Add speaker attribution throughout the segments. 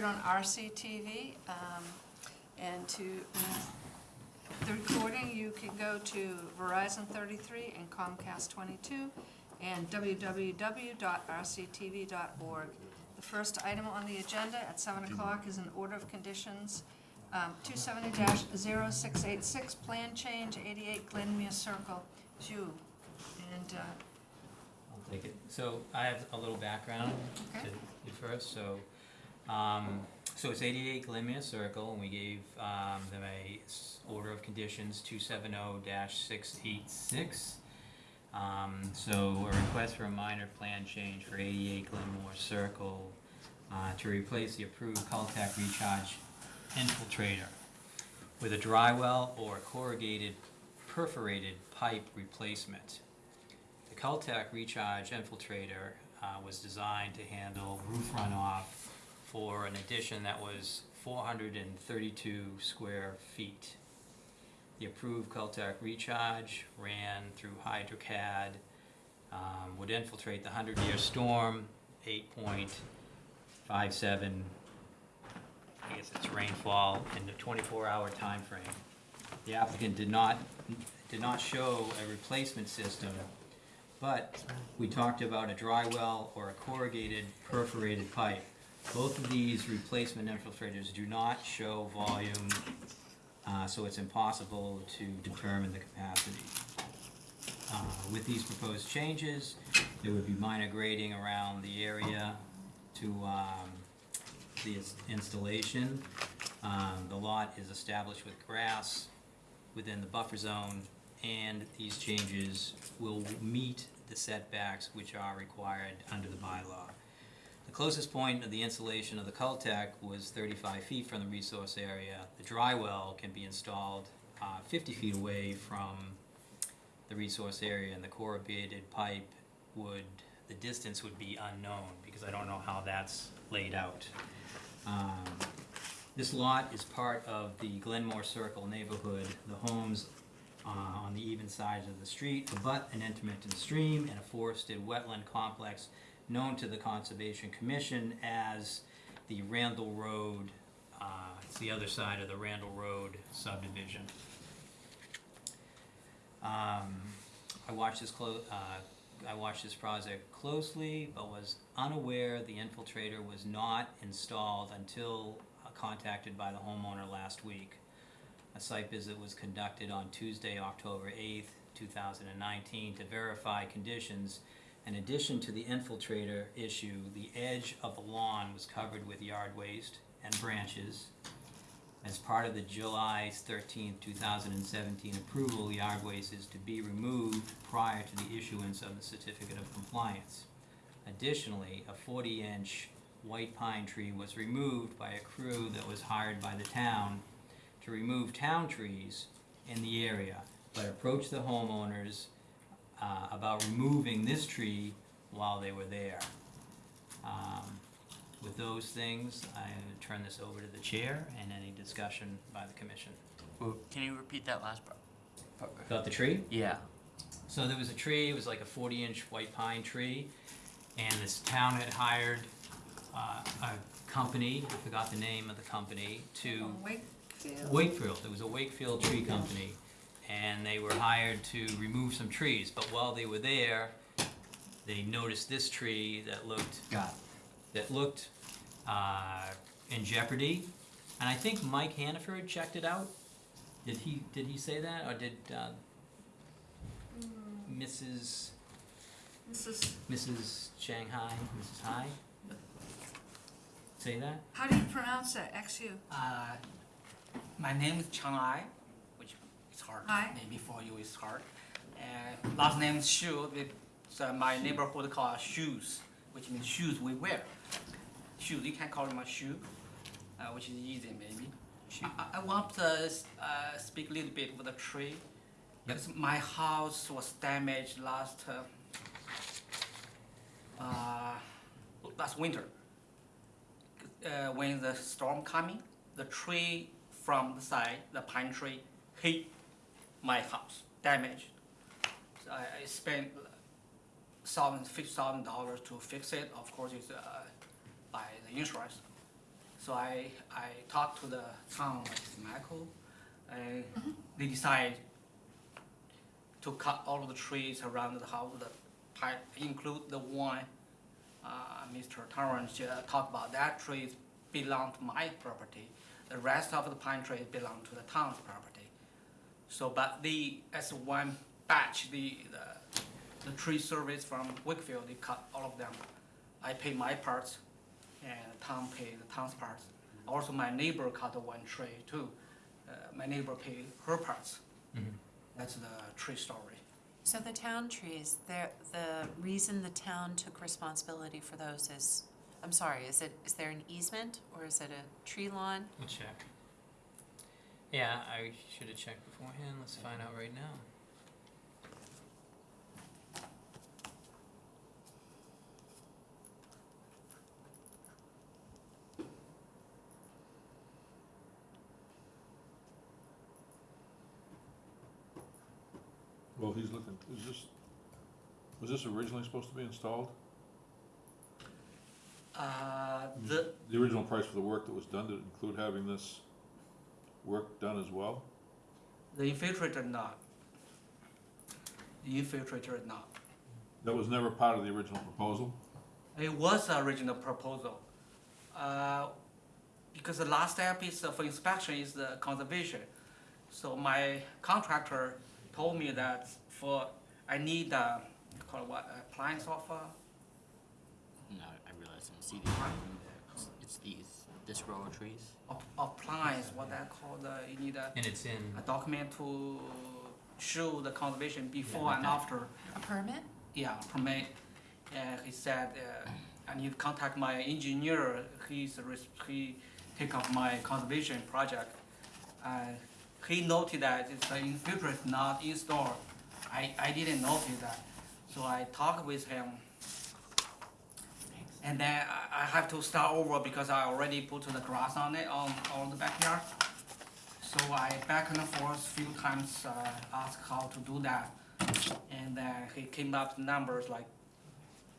Speaker 1: aired on RCTV. um, And to, the recording, you can go to Verizon 33 and Comcast 22 and www.rctv.org. The first item on the agenda at 7 o'clock is an order of conditions, um, 270-0686, plan change, 88 Glenmere Circle, Jew. And uh,
Speaker 2: I'll take it. So I have a little background
Speaker 1: Okay.
Speaker 2: to you first, so, um, so it's eighty-eight Glenmere Circle, and we gave, um, them a order of conditions, two seven oh six eight six. Um, so a request for a minor plan change for eighty-eight Glenmore Circle, uh, to replace the approved Cultec recharge infiltrator with a dry well or corrugated perforated pipe replacement. The Cultec Recharge Infiltrator uh, was designed to handle roof runoff for an addition that was 432 square feet. The approved Cultec Recharge ran through HydroCAD, um, would infiltrate the 100-year storm, 8.57, I guess it's rainfall, in the 24-hour time frame. The applicant did not, did not show a replacement system but we talked about a dry well or a corrugated perforated pipe. Both of these replacement infiltrators do not show volume, uh, so it's impossible to determine the capacity. Uh, With these proposed changes, there would be minor grading around the area to um, the ins- installation. Um, The lot is established with grass within the buffer zone, and these changes will meet the setbacks which are required under the bylaw. The closest point of the installation of the Cultec was thirty-five feet from the resource area. The dry well can be installed uh, fifty feet away from the resource area, and the corrugated pipe would, the distance would be unknown, because I don't know how that's laid out. Um, This lot is part of the Glenmore Circle neighborhood. The homes uh, on the even sides of the street abut an intermittent stream and a forested wetland complex known to the Conservation Commission as the Randall Road, uh, it's the other side of the Randall Road subdivision. Um, I watched this clo- uh, I watched this project closely, but was unaware the infiltrator was not installed until uh, contacted by the homeowner last week. A site visit was conducted on Tuesday, October eighth, two thousand and nineteen, to verify conditions. In addition to the infiltrator issue, the edge of the lawn was covered with yard waste and branches. As part of the July 13, two thousand and seventeen approval, yard waste is to be removed prior to the issuance of the certificate of compliance. Additionally, a forty-inch white pine tree was removed by a crew that was hired by the town to remove town trees in the area, but approached the homeowners uh, about removing this tree while they were there. Um, With those things, I turn this over to the chair and any discussion by the commission.
Speaker 3: Can you repeat that last part? part?
Speaker 2: About the tree?
Speaker 3: Yeah.
Speaker 2: So there was a tree, it was like a forty inch white pine tree, and this town had hired uh, a company, I forgot the name of the company, to
Speaker 1: Wakefield?
Speaker 2: Wakefield, it was a Wakefield Tree Company, and they were hired to remove some trees, but while they were there, they noticed this tree that looked,
Speaker 3: Got
Speaker 2: that looked, uh, in jeopardy. And I think Mike Hannaford checked it out. Did he, did he say that, or did, uh, Mrs.,
Speaker 1: This is,
Speaker 2: Mrs. Shanghai, Mrs. Hai? Say that?
Speaker 1: how do you pronounce that, XU?
Speaker 4: Uh, my name is Chang Ai, is hard.
Speaker 1: Ai.
Speaker 4: Maybe for you it's hard. And last name is Xu. It's uh, my neighborhood called shoes, which means shoes we wear. Shoes, you can call them a shoe, uh, which is easy maybe.
Speaker 2: Shoe.
Speaker 4: I, I want to uh, speak a little bit with the tree. Because my house was damaged last uh, uh, last winter. Uh, when the storm coming, the tree from the side, the pine tree, hit my house, damaged. So I, I spent thousand, fifty thousand dollars to fix it. Of course, it's uh, by the insurance. So I, I talked to the town, like Michael, and they decided to cut all of the trees around the house, the pi include the one, uh, Mr. Torrance uh, talked about, that trees belong to my property. The rest of the pine trees belong to the town's property. So, but the, as one batch, the, the, the tree service from Wakefield, they cut all of them. I pay my parts, and the town pay the town's parts. Also, my neighbor cut the one tree too. Uh, my neighbor pay her parts. That's the tree story.
Speaker 5: So the town trees, there, the reason the town took responsibility for those is, I'm sorry, is it, is there an easement or is it a tree lawn?
Speaker 2: We'll check. Yeah, I should have checked beforehand. Let's find out right now.
Speaker 6: Well, he's looking, is this, was this originally supposed to be installed?
Speaker 4: Uh, the,
Speaker 6: The original price for the work that was done, did it include having this work done as well?
Speaker 4: the infiltrator not. The infiltrator not.
Speaker 6: That was never part of the original proposal?
Speaker 4: It was the original proposal. Uh, because the last step is uh, for inspection is the conservation. So my contractor told me that for, I need, uh, call it what, appliance of, uh,
Speaker 3: No, I realize I'm seeing it's, it's these, this row of trees.
Speaker 4: Ap- appliance, what I called, uh, you need a,
Speaker 2: And it's in,
Speaker 4: a document to show the conservation before
Speaker 2: like
Speaker 4: and
Speaker 2: that.
Speaker 4: after.
Speaker 5: A permit?
Speaker 4: Yeah, permit. And he said, uh, I need to contact my engineer, he's, res- he take up my conservation project. Uh, he noted that it's the infiltrate is not installed. I, I didn't notice that, so I talked with him. And then I, I have to start over because I already put the grass on it, on, on the backyard. So I back and forth a few times, uh, asked how to do that. And then he came up with numbers like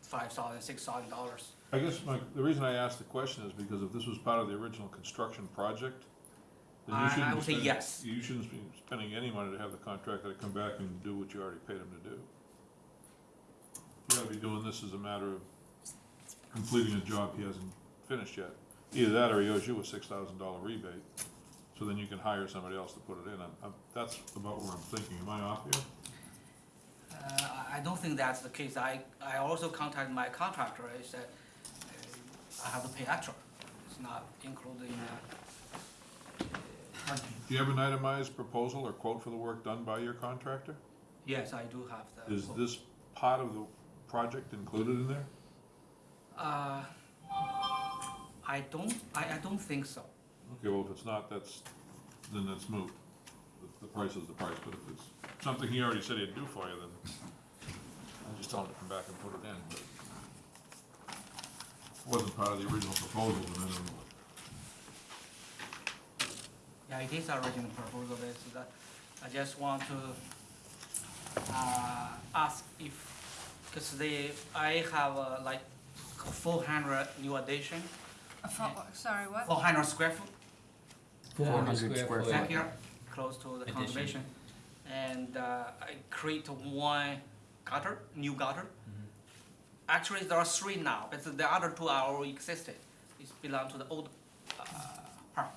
Speaker 4: five thousand, six thousand dollars.
Speaker 6: I guess my, the reason I asked the question is because if this was part of the original construction project, then you
Speaker 4: I- I
Speaker 6: shouldn't be
Speaker 4: would say
Speaker 6: spending,
Speaker 4: yes.
Speaker 6: you shouldn't be spending any money to have the contractor come back and do what you already paid him to do. You gotta be doing this as a matter of completing a job he hasn't finished yet. Either that or he owes you a six thousand dollar rebate, so then you can hire somebody else to put it in. I'm, I'm, that's about where I'm thinking. Am I off here?
Speaker 4: Uh, I- I don't think that's the case. I, I also contacted my contractor, I said, uh, I have to pay extra. It's not included in that.
Speaker 6: Do you have an itemized proposal or quote for the work done by your contractor?
Speaker 4: Yes, I do have the.
Speaker 6: Is this part of the project included in there?
Speaker 4: Uh, I don't, I, I don't think so.
Speaker 6: Okay, well, if it's not, that's, then that's moot. The- The price is the price, but if it's something he already said he'd do for you, then I just tell him to come back and put it in, but it wasn't part of the original proposal, then I don't know.
Speaker 4: Yeah, it is original proposal, it's that, I just want to, uh, ask if, cause they, I have uh, like four hundred new addition,
Speaker 1: A fo- Sorry, what?
Speaker 4: four hundred square foot
Speaker 3: 400 square foot.
Speaker 4: backyard, close to the
Speaker 2: Addition.
Speaker 4: conservation. And, uh, I create one gutter, new gutter. Actually, there are three now, but the other two are already existed, it belong to the old, uh, park.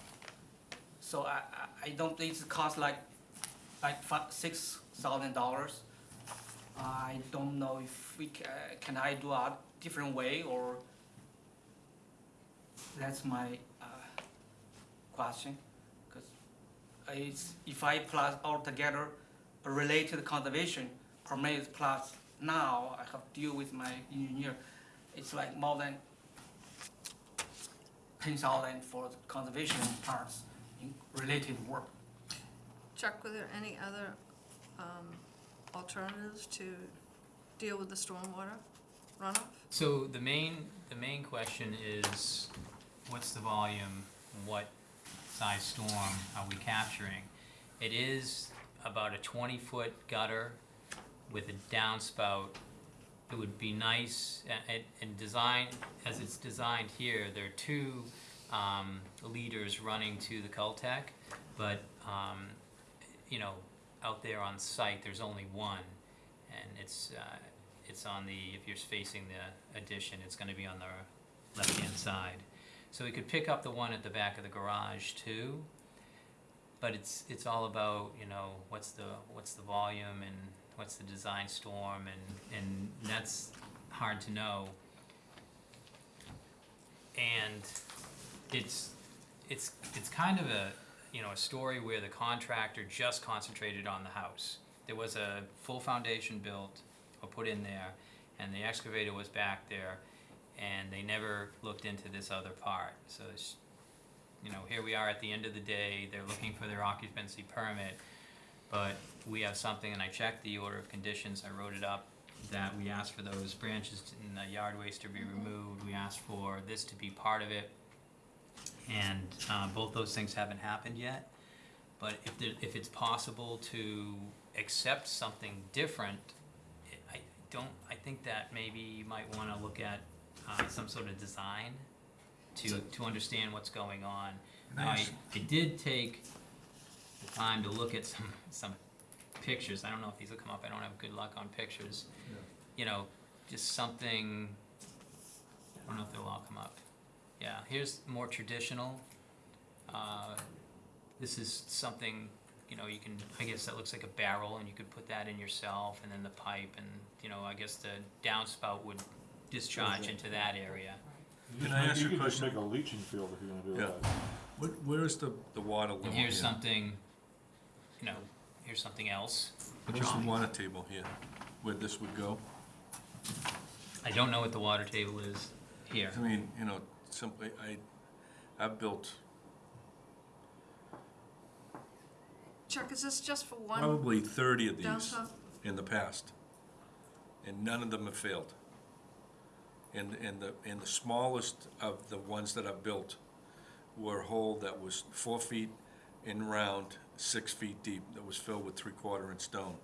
Speaker 4: So I, I, I don't, think it cost like, like five, six thousand dollars. I don't know if we ca- can I do a different way or that's my, uh, question. Cause it's, if I plus all together related conservation permits plus now I have to deal with my engineer, it's like more than ten thousand for the conservation parts in related work.
Speaker 1: Chuck, were there any other um, alternatives to deal with the stormwater runoff?
Speaker 2: so the main, the main question is, what's the volume? What size storm are we capturing? It is about a twenty-foot gutter with a downspout. It would be nice, and, design, as it's designed here, there are two, um, leaders running to the Cultec, but, um, you know, out there on site, there's only one. And it's, uh, it's on the, if you're facing the addition, it's gonna be on the left-hand side. So we could pick up the one at the back of the garage too, but it's, it's all about, you know, what's the, what's the volume and what's the design storm and, and that's hard to know. And it's, it's, it's kind of a, you know, a story where the contractor just concentrated on the house. There was a full foundation built or put in there, and the excavator was back there, and they never looked into this other part. So it's, you know, here we are at the end of the day, they're looking for their occupancy permit, but we have something, and I checked the order of conditions, I wrote it up, that we asked for those branches in the yard waste to be removed, we asked for this to be part of it. And, uh, both those things haven't happened yet, but if there, if it's possible to accept something different, don't, I think that maybe you might wanna look at, uh, some sort of design to, to understand what's going on. I, I did take the time to look at some, some pictures, I don't know if these will come up, I don't have good luck on pictures. You know, just something, I don't know if they'll all come up. Yeah, here's more traditional. Uh, this is something, you know, you can, I guess that looks like a barrel and you could put that in yourself and then the pipe and, you know, I guess the downspout would discharge into that area.
Speaker 6: You
Speaker 7: Can I ask you a
Speaker 6: could just
Speaker 7: question?
Speaker 6: make a leaching field if you're gonna do
Speaker 7: Yeah.
Speaker 6: that.
Speaker 7: What, where is the, the water level
Speaker 2: And
Speaker 7: here?
Speaker 2: here's something, you know, here's something else.
Speaker 7: Where's the water table here, where this would go?
Speaker 2: I don't know what the water table is here.
Speaker 7: I mean, you know, simply, I, I've built
Speaker 1: Chuck, is this just for one
Speaker 7: probably thirty of these
Speaker 1: downspout?
Speaker 7: in the past, and none of them have failed. And, and the, and the smallest of the ones that I've built were a hole that was four feet in round, six feet deep, that was filled with three-quarter inch stone,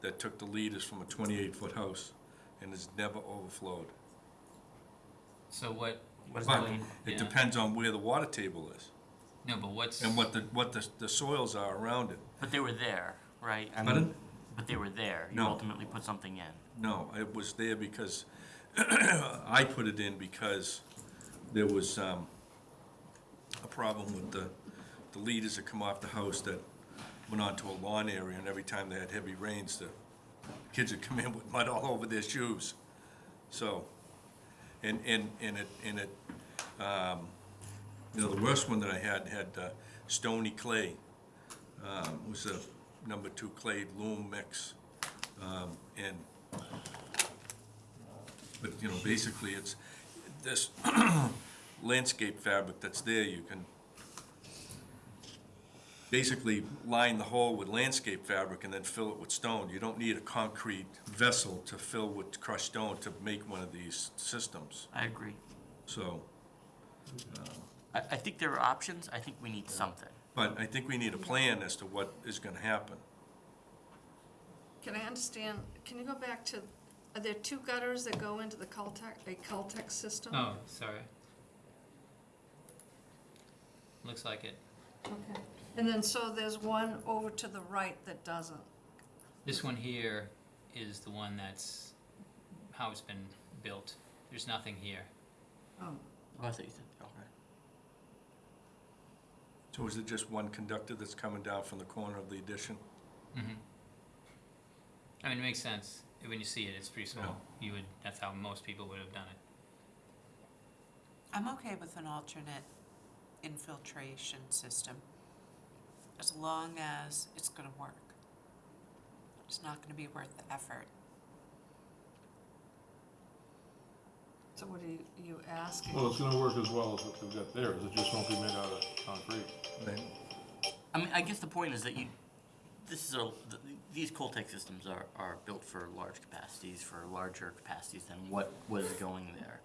Speaker 7: that took the leaders from a twenty-eight foot house, and has never overflowed.
Speaker 2: So what?
Speaker 3: What does
Speaker 7: But
Speaker 3: that mean?
Speaker 7: it depends on where the water table is,
Speaker 2: No, but what's?
Speaker 7: and what the, what the, the soils are around it.
Speaker 3: But they were there, right? I
Speaker 7: Pardon?
Speaker 3: But they were there. You
Speaker 7: No.
Speaker 3: ultimately put something in.
Speaker 7: No, it was there because, I put it in because there was, um, a problem with the, the leaders that come off the house that went onto a lawn area, and every time they had heavy rains, the kids would come in with mud all over their shoes. So, and, and, and it, and it, um, you know, the worst one that I had, had, uh, stony clay. Um, it was a number two clay loam mix, um, and but, you know, basically, it's this landscape fabric that's there, you can basically line the hole with landscape fabric and then fill it with stone. You don't need a concrete vessel to fill with crushed stone to make one of these systems.
Speaker 3: I agree.
Speaker 7: So,
Speaker 3: I, I think there are options. I think we need something.
Speaker 7: But I think we need a plan as to what is gonna happen.
Speaker 1: Can I understand, can you go back to, are there two gutters that go into the Cultec, a Cultec system?
Speaker 2: Oh, sorry. Looks like it.
Speaker 1: Okay. And then, so there's one over to the right that doesn't?
Speaker 2: This one here is the one that's how it's been built. There's nothing here.
Speaker 1: Oh,
Speaker 3: Oh, I thought you said, okay.
Speaker 7: So is it just one conductor that's coming down from the corner of the addition?
Speaker 2: Mm-hmm. I mean, it makes sense. When you see it, it's pretty small. You would, that's how most people would have done it.
Speaker 5: I'm okay with an alternate infiltration system, as long as it's gonna work. It's not gonna be worth the effort.
Speaker 1: So what are you, you asking?
Speaker 6: Well, it's gonna work as well as what we've got there, it just won't be made out of concrete.
Speaker 3: I mean, I guess the point is that you, this is a, th- these Cultec systems are, are built for large capacities, for larger capacities than what was going there.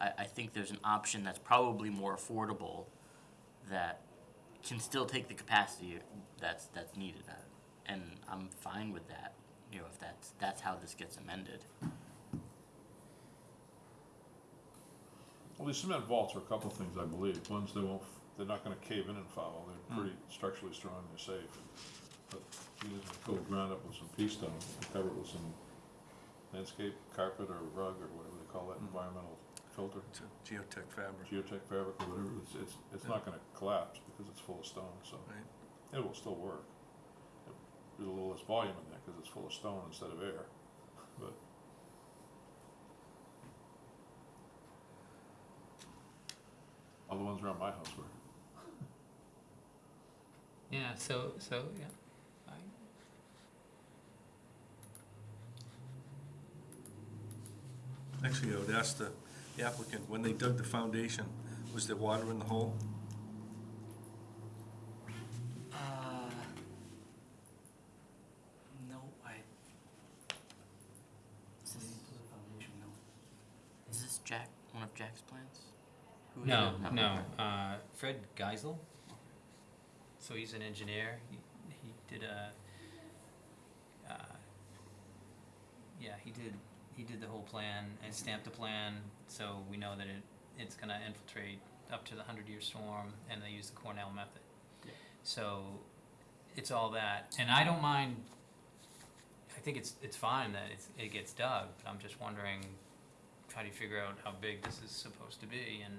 Speaker 3: I, I think there's an option that's probably more affordable that can still take the capacity that's, that's needed. And I'm fine with that, you know, if that's, that's how this gets amended.
Speaker 6: Well, these cement vaults are a couple of things, I believe. One's they won't, they're not gonna cave in and foul. They're hmm. pretty structurally strong, they're safe. But you just go ground up with some pea stone, and cover it with some landscape carpet or rug or whatever they call that, hmm. environmental filter,
Speaker 7: It's a geotech fabric,
Speaker 6: geotech fabric or whatever. It's, it's, it's not gonna collapse because it's full of stone, so
Speaker 7: right?
Speaker 6: it will still work. There's a little less volume in there because it's full of stone instead of air, but. All the ones around my house were.
Speaker 2: Yeah, so, so, yeah. I-
Speaker 7: Actually, I would ask the the applicant, when they dug the foundation, was there water in the hole?
Speaker 4: Uh, no, I.
Speaker 3: Is this,
Speaker 4: foundation, no.
Speaker 3: is this Jack, one of Jack's plans?
Speaker 2: No,
Speaker 3: it?
Speaker 2: no, uh, Fred Geisel. So he's an engineer, he, he did a, uh, yeah, he did, he did the whole plan and stamped the plan, so we know that it, it's gonna infiltrate up to the hundred year storm, and they use the Cornell method.
Speaker 3: Yeah.
Speaker 2: So, it's all that, and I don't mind, I think it's, it's fine that it's, it gets dug, but I'm just wondering, how do you figure out how big this is supposed to be, and,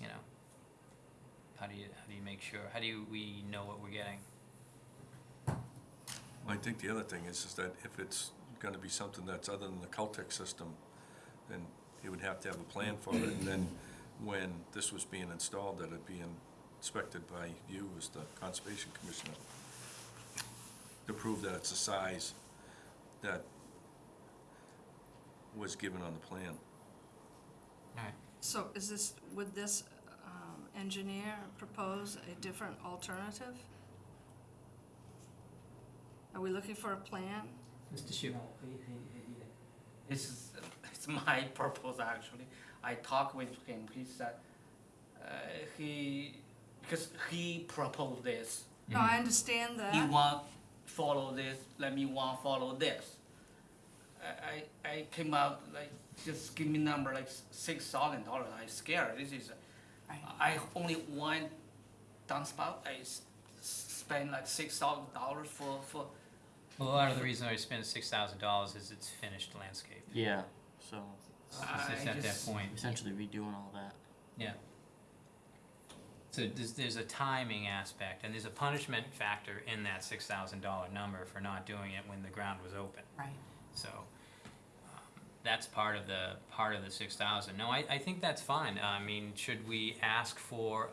Speaker 2: you know, how do you, how do you make sure, how do you, we know what we're getting?
Speaker 7: Well, I think the other thing is, is that if it's gonna be something that's other than the Cultec system, then he would have to have a plan for it, and then when this was being installed, that it be inspected by you as the Conservation Commissioner to prove that it's the size that was given on the plan.
Speaker 2: Alright,
Speaker 1: So is this, would this um, engineer propose a different alternative? Are we looking for a plan?
Speaker 2: Mr. Shu,
Speaker 4: he, he, he, this is, it's my purpose actually. I talked with him, he said, uh, he, because he proposed this.
Speaker 1: No, I understand that.
Speaker 4: He want follow this, let me want follow this. I, I, I came out like, just give me number like six thousand dollars, I scared, this is,
Speaker 5: Right.
Speaker 4: I only one downspout, I spend like six thousand dollars for, for,
Speaker 2: well, a lot of the reason I spent six thousand dollars is it's finished landscape.
Speaker 3: Yeah, so
Speaker 2: It's
Speaker 4: I
Speaker 2: at that point,
Speaker 3: essentially redoing all that.
Speaker 2: yeah. So there's, there's a timing aspect, and there's a punishment factor in that six thousand dollar number for not doing it when the ground was open.
Speaker 5: Right.
Speaker 2: So, that's part of the, part of the six thousand. No, I, I think that's fine. I mean, should we ask for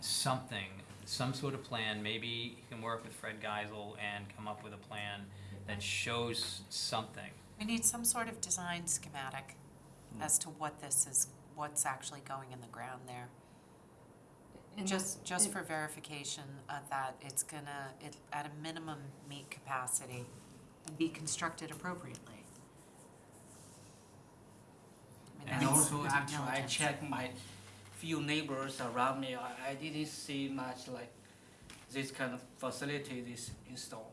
Speaker 2: something, some sort of plan? Maybe you can work with Fred Geisel and come up with a plan that shows something.
Speaker 5: We need some sort of design schematic as to what this is, what's actually going in the ground there.
Speaker 1: In-
Speaker 5: Just, just
Speaker 1: in-
Speaker 5: for verification uh, that it's gonna, it, at a minimum, meet capacity and be constructed appropriately. I mean,
Speaker 4: And also,
Speaker 5: the
Speaker 4: actually, I
Speaker 5: diligence.
Speaker 4: checked my few neighbors around me, I, I didn't see much like this kind of facility this installed.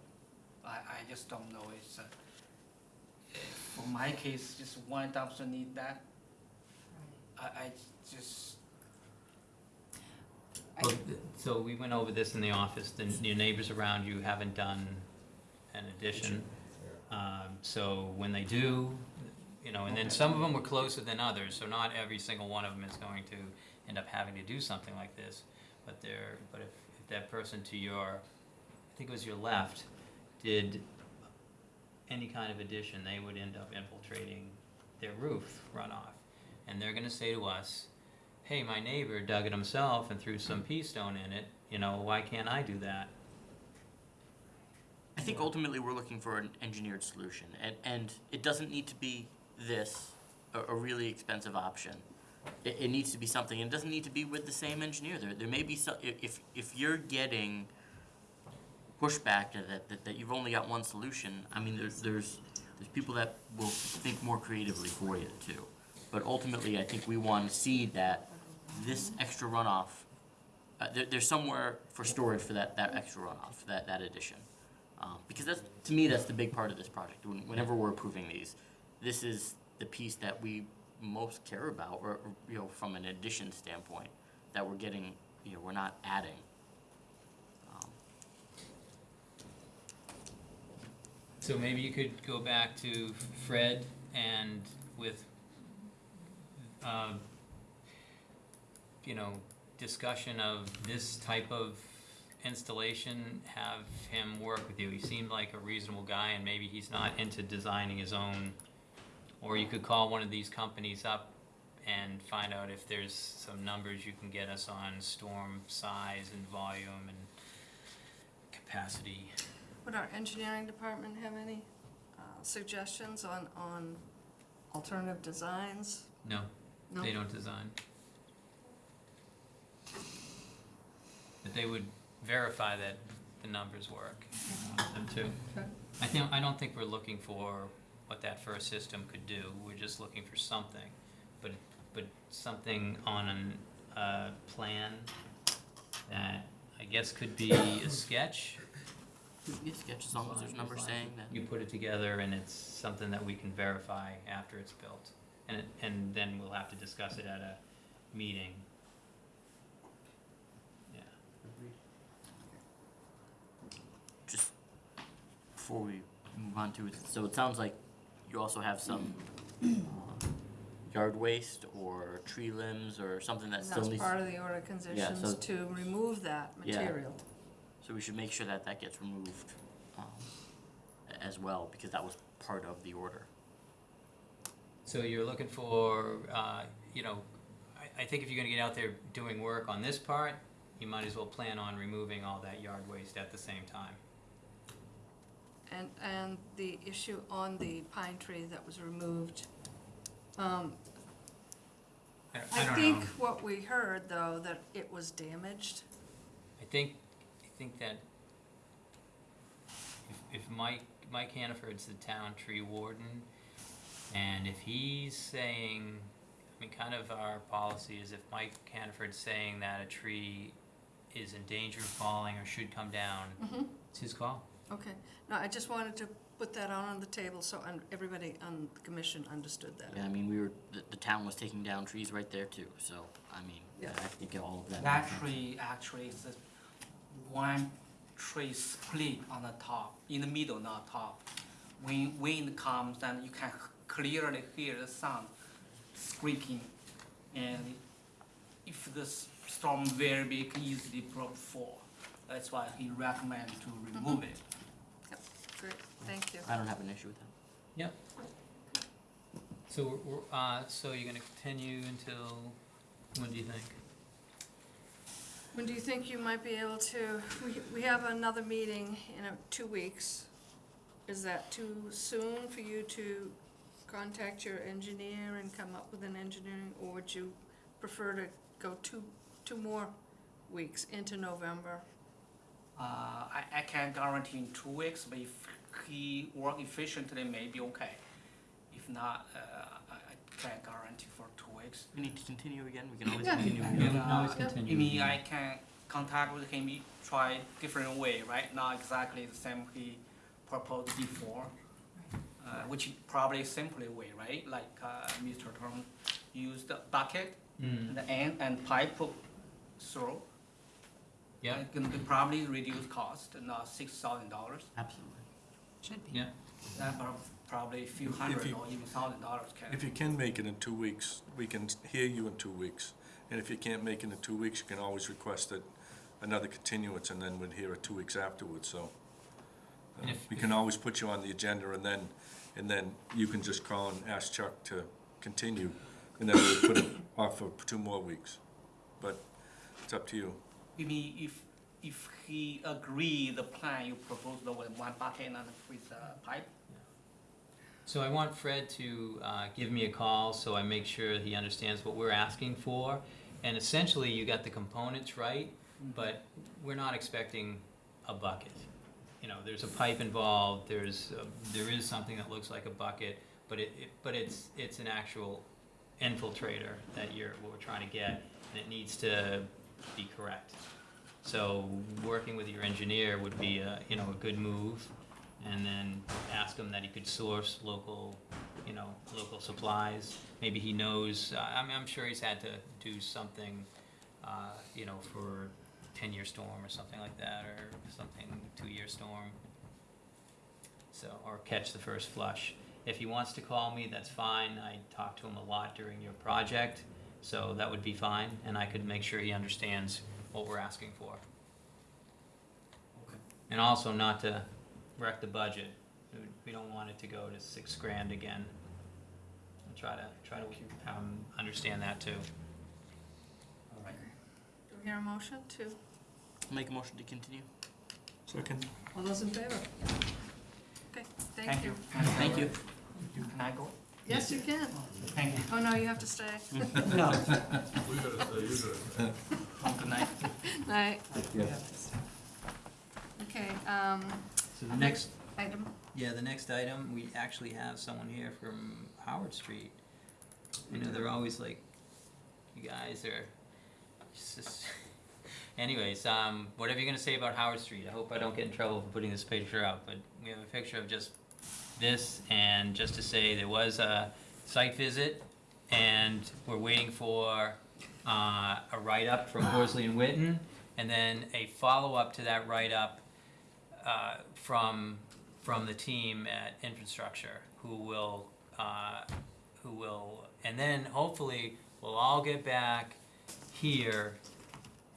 Speaker 4: I, I just don't know, it's, uh, for my case, just one dumpster need that, I, I just,
Speaker 2: Well, So we went over this in the office, the, your neighbors around you haven't done an addition. Um, so when they do, you know, and then some of them were closer than others, so not every single one of them is going to end up having to do something like this. But they're, but if, if that person to your, I think it was your left, did any kind of addition, they would end up infiltrating their roof runoff. And they're gonna say to us, hey, my neighbor dug it himself and threw some pea stone in it, you know, why can't I do that?
Speaker 3: I think ultimately we're looking for an engineered solution, and, and it doesn't need to be this, a, a really expensive option. It, it needs to be something, and it doesn't need to be with the same engineer, there, there may be some, if, if, you're getting pushback to that, that, that you've only got one solution, I mean, there's, there's, there's people that will think more creatively for you too. But ultimately, I think we wanna see that this extra runoff, uh, there, there's somewhere for storage for that, that extra runoff, that, that addition. Um, because that's, to me, that's the big part of this project. When- Whenever we're approving these, this is the piece that we most care about, or, or, you know, from an addition standpoint, that we're getting, you know, we're not adding. Um,
Speaker 2: So maybe you could go back to Fred and with, um, you know, discussion of this type of installation, have him work with you. He seemed like a reasonable guy and maybe he's not into designing his own. Or you could call one of these companies up and find out if there's some numbers you can get us on storm size and volume and capacity.
Speaker 1: Would our engineering department have any uh, suggestions on, on alternative designs?
Speaker 2: No,
Speaker 1: No?
Speaker 2: they don't design. But they would verify that the numbers work, if you want them too.
Speaker 1: Okay.
Speaker 2: I think, I don't think we're looking for what that first system could do, we're just looking for something. But, but something on a uh, plan that I guess could be a sketch.
Speaker 3: Yeah, sketch as long as there's numbers saying that.
Speaker 2: You put it together and it's something that we can verify after it's built. And, it- and then we'll have to discuss it at a meeting. Yeah.
Speaker 3: just before we move on to it, so it sounds like you also have some uh, yard waste or tree limbs or something that
Speaker 1: And
Speaker 3: still
Speaker 1: that's
Speaker 3: needs,
Speaker 1: part of the order of conditions
Speaker 3: so-
Speaker 1: to remove that
Speaker 3: Yeah.
Speaker 1: material.
Speaker 3: so we should make sure that that gets removed um, a- as well, because that was part of the order.
Speaker 2: So you're looking for, uh, you know, I, I think if you're gonna get out there doing work on this part, you might as well plan on removing all that yard waste at the same time.
Speaker 1: And, and the issue on the pine tree that was removed, um,
Speaker 2: I,
Speaker 1: I
Speaker 2: I don't
Speaker 1: think
Speaker 2: know.
Speaker 1: what we heard, though, that it was damaged.
Speaker 2: I think, I think that if, if Mike, Mike Hannaford's the town tree warden, and if he's saying, I mean, kind of our policy is if Mike Hannaford's saying that a tree is in danger of falling or should come down,
Speaker 1: Mm-hmm.
Speaker 2: it's his call.
Speaker 1: Okay, no, I just wanted to put that out on the table so un- everybody on the commission understood that.
Speaker 3: Yeah, I mean, we were, the, the town was taking down trees right there too, so, I mean,
Speaker 1: Yeah.
Speaker 3: I think all of that.
Speaker 4: That tree actually is one tree split on the top, in the middle, not top. When wind comes, then you can clearly hear the sound scraping. And if the s- storm very big, easily broke fall. That's why he recommend to remove mm-hmm. it.
Speaker 1: Yep, Great, thank you.
Speaker 3: I don't have an issue with that.
Speaker 2: Yep. So we're, we're, uh, so you're gonna continue until, when do you think?
Speaker 1: When do you think you might be able to, we, we have another meeting in a, two weeks. Is that too soon for you to contact your engineer and come up with an engineering, or would you prefer to go two, two more weeks into November?
Speaker 4: Uh, I, I can't guarantee in two weeks, but if he work efficiently, maybe okay. If not, uh, I, I can't guarantee for two weeks.
Speaker 3: We need to continue again, we can always
Speaker 1: Yeah.
Speaker 3: continue
Speaker 2: Yeah,
Speaker 3: again.
Speaker 2: we can always
Speaker 4: Uh,
Speaker 2: continue.
Speaker 4: I mean, I can contact with him, try different way, right? Not exactly the same he proposed before, uh, which probably simply way, right? Like, uh, Mr. Tom used the bucket,
Speaker 2: Mm,
Speaker 4: the end and pipe through.
Speaker 2: yeah,
Speaker 4: It can probably reduce cost, not six thousand dollars.
Speaker 3: Absolutely.
Speaker 5: Should be.
Speaker 2: yeah.
Speaker 4: That prob- probably a few hundred
Speaker 7: you-
Speaker 4: or even thousand dollars can.
Speaker 7: If you can make it in two weeks, we can hear you in two weeks. And if you can't make it in two weeks, you can always request it, another continuance, and then we'd hear it two weeks afterwards, so. uh,
Speaker 2: And if-
Speaker 7: We can always put you on the agenda, and then, and then you can just call and ask Chuck to continue, and then we'll put it off for two more weeks. But it's up to you.
Speaker 4: You mean if, if he agree the plan you proposed with one bucket and with the pipe?
Speaker 2: So I want Fred to uh, give me a call so I make sure he understands what we're asking for. And essentially, you got the components right, but we're not expecting a bucket. You know, there's a pipe involved, there's, uh, there is something that looks like a bucket, but it, it- but it's, it's an actual infiltrator that you're, what we're trying to get, and it needs to be correct. So working with your engineer would be a, you know, a good move. And then ask him that he could source local you know, local supplies. Maybe he knows, uh, I mean, I'm sure he's had to do something, uh, you know, for ten-year storm or something like that, or something, two-year storm. So, or catch the first flush. If he wants to call me, that's fine. I talk to him a lot during your project, so that would be fine, and I could make sure he understands what we're asking for.
Speaker 4: Okay.
Speaker 2: And also not to wreck the budget. We- We don't want it to go to six grand again. And try to, try to, um, understand that too.
Speaker 4: All right.
Speaker 1: Do we hear a motion to,
Speaker 3: Make a motion to continue.
Speaker 7: Second.
Speaker 1: all those in favor? Okay, thank
Speaker 4: Thank
Speaker 1: you.
Speaker 4: you.
Speaker 3: Thank you.
Speaker 4: Can I go?
Speaker 1: Yes, you can.
Speaker 4: Thank you.
Speaker 1: Oh, no, you have to stay.
Speaker 4: No.
Speaker 6: We gotta say, you gotta say.
Speaker 4: Good night.
Speaker 1: Night. Okay, um,
Speaker 2: So the next,
Speaker 1: item,
Speaker 2: yeah, the next item, we actually have someone here from Howard Street. You know, they're always like, you guys are, it's just, anyways, um, whatever you're gonna say about Howard Street, I hope I don't get in trouble for putting this picture out, but we have a picture of just this, and just to say, there was a site visit, and we're waiting for, uh, a write-up from Horsley and Witten, and then a follow-up to that write-up, uh, from, from the team at infrastructure, who will, uh, who will, and then hopefully, we'll all get back here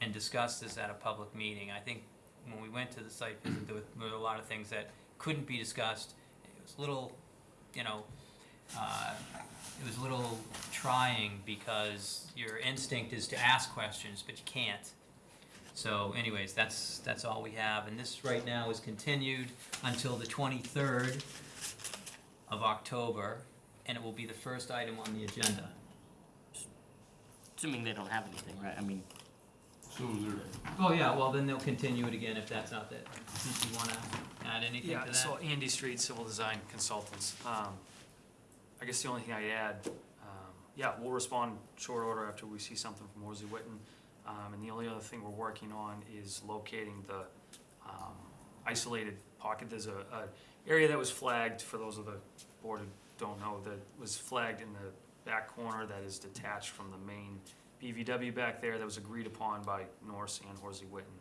Speaker 2: and discuss this at a public meeting. I think when we went to the site visit, there were, there were a lot of things that couldn't be discussed. A little, you know, uh, it was a little trying because your instinct is to ask questions, but you can't. So anyways, that's, that's all we have, and this right now is continued until the twenty-third of October, and it will be the first item on the agenda.
Speaker 3: Assuming they don't have anything, right? I mean,
Speaker 6: So is there,
Speaker 2: Oh, yeah, well, then they'll continue it again if that's not it. Since you wanna add anything to
Speaker 8: Yeah,
Speaker 2: that?
Speaker 8: so Andy Street, Civil Design Consultants. Um, I guess the only thing I'd add, um, yeah, we'll respond short order after we see something from Horsley Witten. Um, and the only other thing we're working on is locating the, um, isolated pocket. There's a, a area that was flagged, for those of the board who don't know, that was flagged in the back corner that is detached from the main BVW back there that was agreed upon by Norse and Horsley Witten.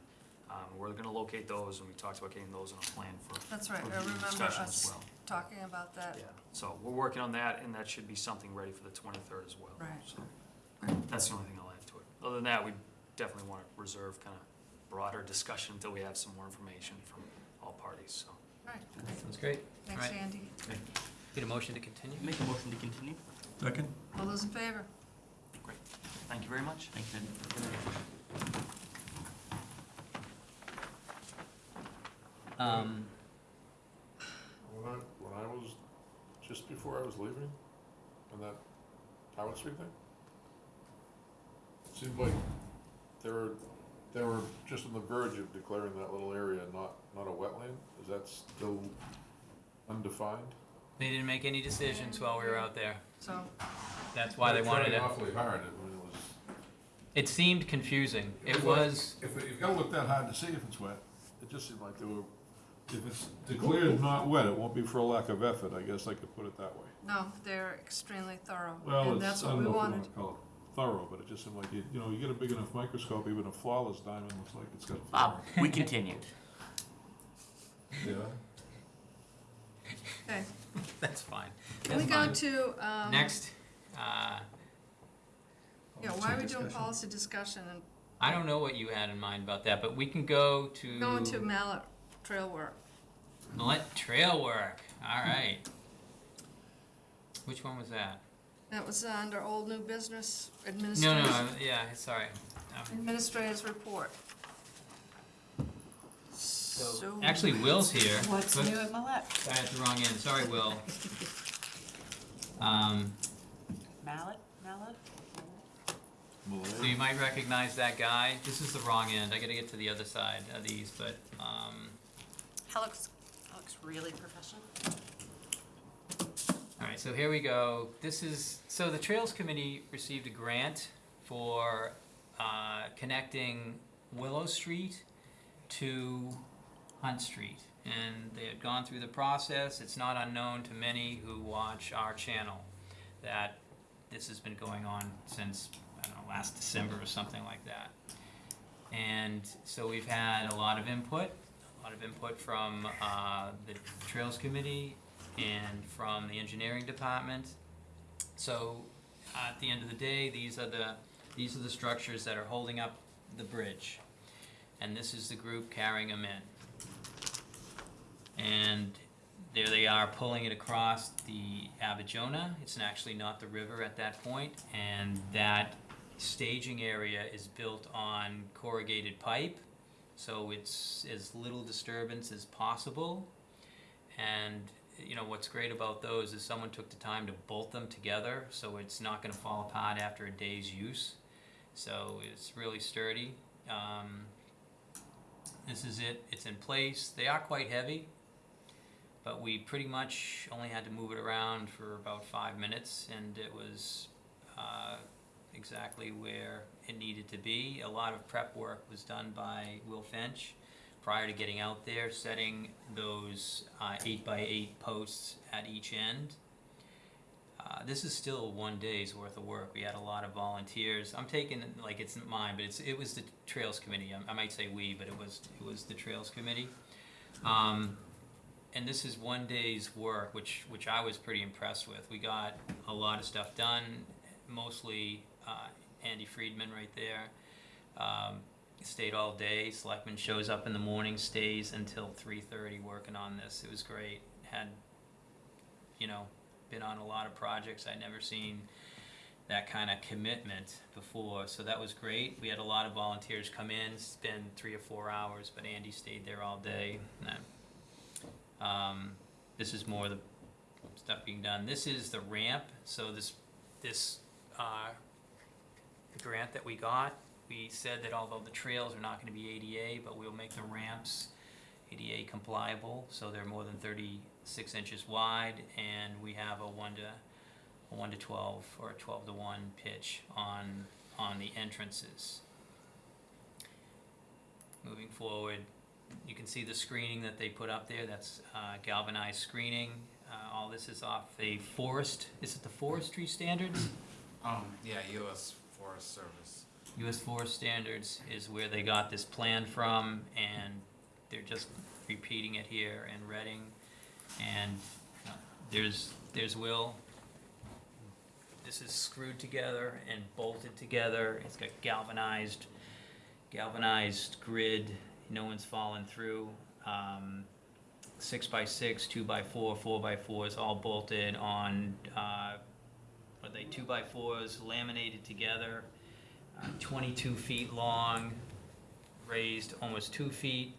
Speaker 8: Um, we're gonna locate those, and we talked about getting those on a plan for
Speaker 1: that's right, I
Speaker 8: review
Speaker 1: remember
Speaker 8: discussion as
Speaker 1: us
Speaker 8: well.
Speaker 1: talking about that.
Speaker 8: Yeah, so we're working on that, and that should be something ready for the twenty-third as well.
Speaker 1: Right.
Speaker 8: So, that's the only thing I'll add to it. Other than that, we definitely wanna reserve kind of broader discussion until we have some more information from all parties, so.
Speaker 1: Right,
Speaker 2: Sounds great.
Speaker 1: thanks,
Speaker 2: Right.
Speaker 1: Andy.
Speaker 2: Get a motion to continue?
Speaker 3: make a motion to continue.
Speaker 7: Second.
Speaker 1: All those in favor?
Speaker 8: Great, thank you very much.
Speaker 3: Thanks, Ed.
Speaker 2: Um,
Speaker 6: when I, when I was, just before I was leaving, on that Howard Street thing, it seemed like they were, they were just on the verge of declaring that little area not, not a wetland. Is that still undefined?
Speaker 2: they didn't make any decisions while we were out there.
Speaker 1: So,
Speaker 2: That's why they
Speaker 6: They're
Speaker 2: wanted
Speaker 6: trying
Speaker 2: it.
Speaker 6: Awfully hard, I mean, it
Speaker 2: seemed confusing. It
Speaker 6: like-
Speaker 2: was,
Speaker 6: If, it- you've gotta look that hard to see if it's wet, it just seemed like they were, if it's declared not wet, it won't be for a lack of effort, I guess I could put it that way.
Speaker 1: no, they're extremely thorough,
Speaker 6: Well,
Speaker 1: and
Speaker 6: it's,
Speaker 1: that's
Speaker 6: I
Speaker 1: what
Speaker 6: don't
Speaker 1: we
Speaker 6: know if you
Speaker 1: wanted.
Speaker 6: wanna call it thorough, but it just seemed like, you, you know, you get a big enough microscope, even a flawless diamond looks like it's got. a
Speaker 3: Bob, we continued.
Speaker 6: Yeah.
Speaker 1: Okay,
Speaker 2: that's fine.
Speaker 1: can we
Speaker 2: That's
Speaker 1: go
Speaker 2: fine.
Speaker 1: to, um.
Speaker 2: Next, uh,
Speaker 1: Yeah, why are we doing policy discussion and
Speaker 2: I don't know what you had in mind about that, but we can go to.
Speaker 1: going to mallet trail work?
Speaker 2: Let trail work, all right. Which one was that?
Speaker 1: That was under old new business
Speaker 2: No,
Speaker 1: administration.
Speaker 2: no, I- yeah, sorry. Um,
Speaker 1: Administrator's report. So.
Speaker 2: Actually, Will's here.
Speaker 5: What's
Speaker 2: but-
Speaker 5: new at Millet?
Speaker 2: I had the wrong end, sorry, Will. Um,
Speaker 5: Mallet, Mallet?
Speaker 2: So you might recognize that guy. This is the wrong end. I gotta get to the other side of these, but, um,
Speaker 5: That looks, that looks really professional.
Speaker 2: All right, so here we go. This is, so the Trails Committee received a grant for uh, connecting Willow Street to Hunt Street. and they had gone through the process. It's not unknown to many who watch our channel that this has been going on since, I don't know, last December or something like that. And so we've had a lot of input, a lot of input from uh, the Trails Committee and from the engineering department. So at the end of the day, these are the, these are the structures that are holding up the bridge. And this is the group carrying them in. And there they are pulling it across the Aberjona. It's actually not the river at that point, and that staging area is built on corrugated pipe, so it's as little disturbance as possible. And you know what's great about those is someone took the time to bolt them together, so it's not going to fall apart after a day's use. So it's really sturdy. Um, this is it. It's in place. They are quite heavy but we pretty much only had to move it around for about five minutes and it was uh, exactly where it needed to be. A lot of prep work was done by Will Finch prior to getting out there, setting those uh, eight by eight posts at each end. Uh, this is still one day's worth of work. We had a lot of volunteers. I'm taking like it's mine, but it's it was the Trails Committee. I, I might say we, but it was it was the Trails Committee. Um, and this is one day's work, which which I was pretty impressed with. We got a lot of stuff done, mostly uh, Andy Friedman right there. Um, stayed all day. Selectman shows up in the morning, stays until three thirty working on this. It was great. Had, you know, been on a lot of projects. I'd never seen that kind of commitment before, so that was great. We had a lot of volunteers come in, spend three or four hours, but Andy stayed there all day. Um, this is more the stuff being done. This is the ramp. So this this uh, the grant that we got, we said that although the trails are not going to be ADA, but we'll make the ramps ADA compliable. So they're more than 36 inches wide, and we have a one to a one to 12 or a 12 to one pitch on on the entrances. Moving forward, you can see the screening that they put up there, that's uh, galvanized screening. Uh, All this is off a forest, is it the forestry standards?
Speaker 9: Um, yeah, U.S. Forest Service.
Speaker 2: US Forest Standards is where they got this plan from, and they're just repeating it here in Reading. And uh, there's, there's Will. This is screwed together and bolted together. It's got galvanized, galvanized grid. No one's fallen through. Um, six by six, two by four, four by four is all bolted on, uh, are they, two by fours, laminated together uh, 22 feet long, raised almost two feet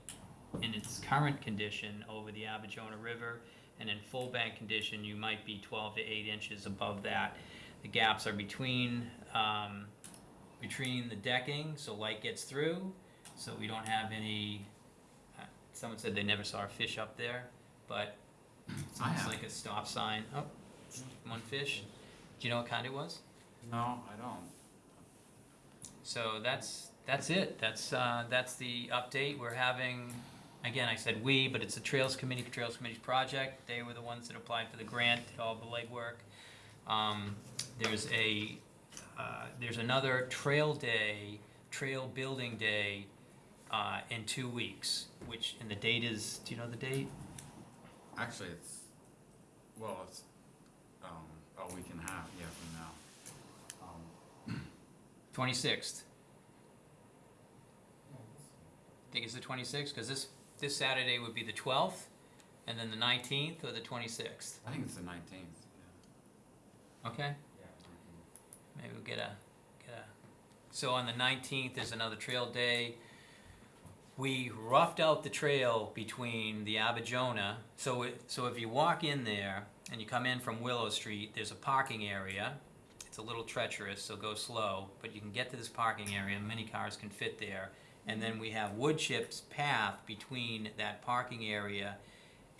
Speaker 2: in its current condition over the Aberjona River, and in full bank condition, you might be 12 to 8 inches above that. The gaps are between um, between the decking, so light gets through, so we don't have any. Uh, someone said they never saw a fish up there, but it's
Speaker 9: I
Speaker 2: almost
Speaker 9: have.
Speaker 2: like a stop sign. Oh, one fish. Do you know what kind it was?
Speaker 9: No, I don't.
Speaker 2: So that's that's it. That's uh, that's the update. We're having again. I said we, but it's the Trails Committee. Trails Committee's project. They were the ones that applied for the grant, did all the legwork. Um, there's a uh, there's another Trail Day, Trail Building Day, uh, in two weeks. Which and the date is. Do you know the date?
Speaker 9: Actually, it's, well, it's,
Speaker 2: 26th. I Think it's the 26th? Because this, this Saturday would be the 12th, and then the 19th or the 26th.
Speaker 9: I think it's the 19th.
Speaker 2: Okay? Maybe we'll get a, get a, so on the 19th is another trail day. We roughed out the trail between the Aberjona. So, it, so if you walk in there and you come in from Willow Street, there's a parking area it's a little treacherous, so go slow, but you can get to this parking area, many cars can fit there. And then we have wood chips path between that parking area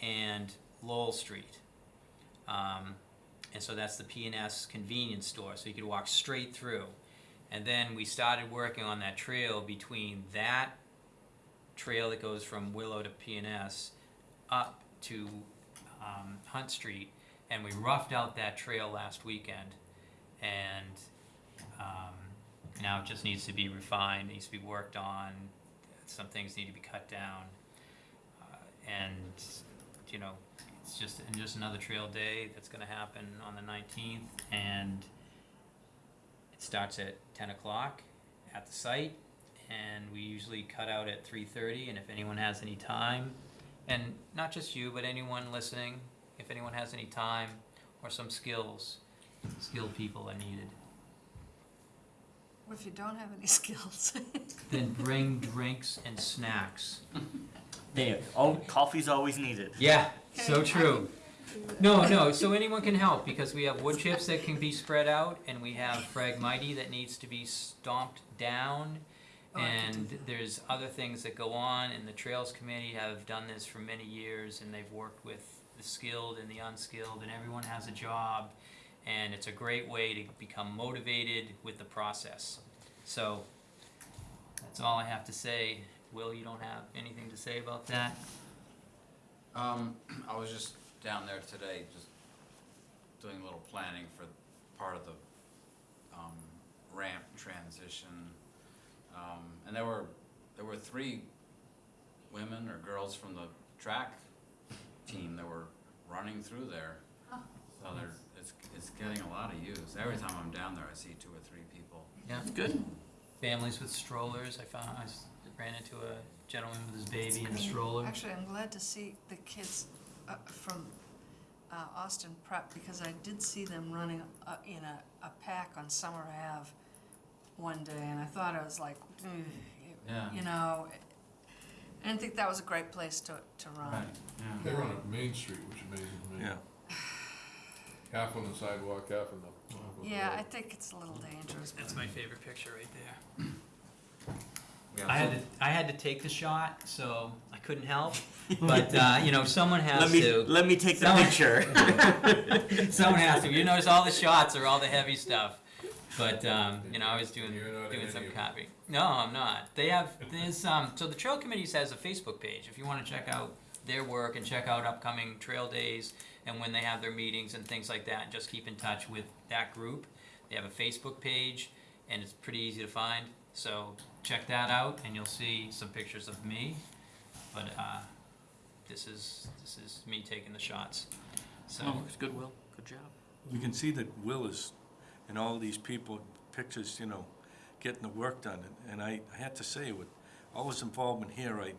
Speaker 2: and Lowell Street. Um, and so that's the P&S convenience store, so you could walk straight through. And then we started working on that trail between that trail that goes from Willow to P&S up to um, Hunt Street, and we roughed out that trail last weekend, and um, now it just needs to be refined, needs to be worked on. Some things need to be cut down, uh, and you know, it's just and just another trail day that's going to happen on the 19th, and it starts at 10 o'clock at the site, and we usually cut out at 3:30. And if anyone has any time, and not just you, but anyone listening, if anyone has any time or some skills, skilled people are needed.
Speaker 1: What if you don't have any skills?
Speaker 2: Then bring drinks and snacks.
Speaker 3: There, oh, coffee's always needed.
Speaker 2: Yeah, so
Speaker 1: Okay, I
Speaker 2: true. No, no, so anyone can help because we have wood chips that can be spread out and we have Phragmite that needs to be stomped down.
Speaker 1: Oh, I can do
Speaker 2: And there's other things that go on and the Trails Committee have done this for many years and they've worked with the skilled and the unskilled and everyone has a job. And it's a great way to become motivated with the process. So that's all I have to say. Will, you don't have anything to say about that?
Speaker 9: Um, I was just down there today, just doing a little planning for part of the, um, ramp transition. Um, and there were, there were three women or girls from the track team that were running through there.
Speaker 1: Huh.
Speaker 9: So there, it's, it's getting a lot of use. Every time I'm down there, I see two or three people.
Speaker 2: Yeah.
Speaker 3: Good.
Speaker 2: families with strollers. I found I s- ran into a gentleman with his baby in a stroller.
Speaker 1: Actually, I'm glad to see the kids uh, from uh, Austin Prep, because I did see them running uh, in a, a pack on Summer Ave one day, and I thought I was like, "Ugh,"
Speaker 9: Yeah.
Speaker 1: you know, I didn't think that was a great place to, to run.
Speaker 9: Right, yeah.
Speaker 6: They run up Main Street, which amazes me.
Speaker 7: Yeah.
Speaker 6: Half on the sidewalk, half on the. half on the
Speaker 1: Yeah,
Speaker 6: road.
Speaker 1: I think it's a little dangerous.
Speaker 2: That's
Speaker 1: but-
Speaker 2: my favorite picture right there.
Speaker 9: Yeah,
Speaker 2: I had to I had to take the shot, so I couldn't help. But uh, you know, someone has
Speaker 3: Let me
Speaker 2: to.
Speaker 3: let me take the
Speaker 2: Someone-
Speaker 3: picture.
Speaker 2: someone has to. You notice all the shots are all the heavy stuff. But um, you know, I was doing
Speaker 6: You're not in
Speaker 2: doing
Speaker 6: any
Speaker 2: some
Speaker 6: of
Speaker 2: copy. No, I'm not. They have this. Um, so the Trail Committee has a Facebook page. If you want to check out their work and check out upcoming trail days and when they have their meetings and things like that, and just keep in touch with that group. They have a Facebook page, and it's pretty easy to find. So check that out, and you'll see some pictures of me. But uh, this is this is me taking the shots. So.
Speaker 3: Oh, it's good, Will. Good job.
Speaker 7: You can see that Will is, and all these people, pictures, you know, getting the work done. And- And I, I had to say, with all his involvement here, I,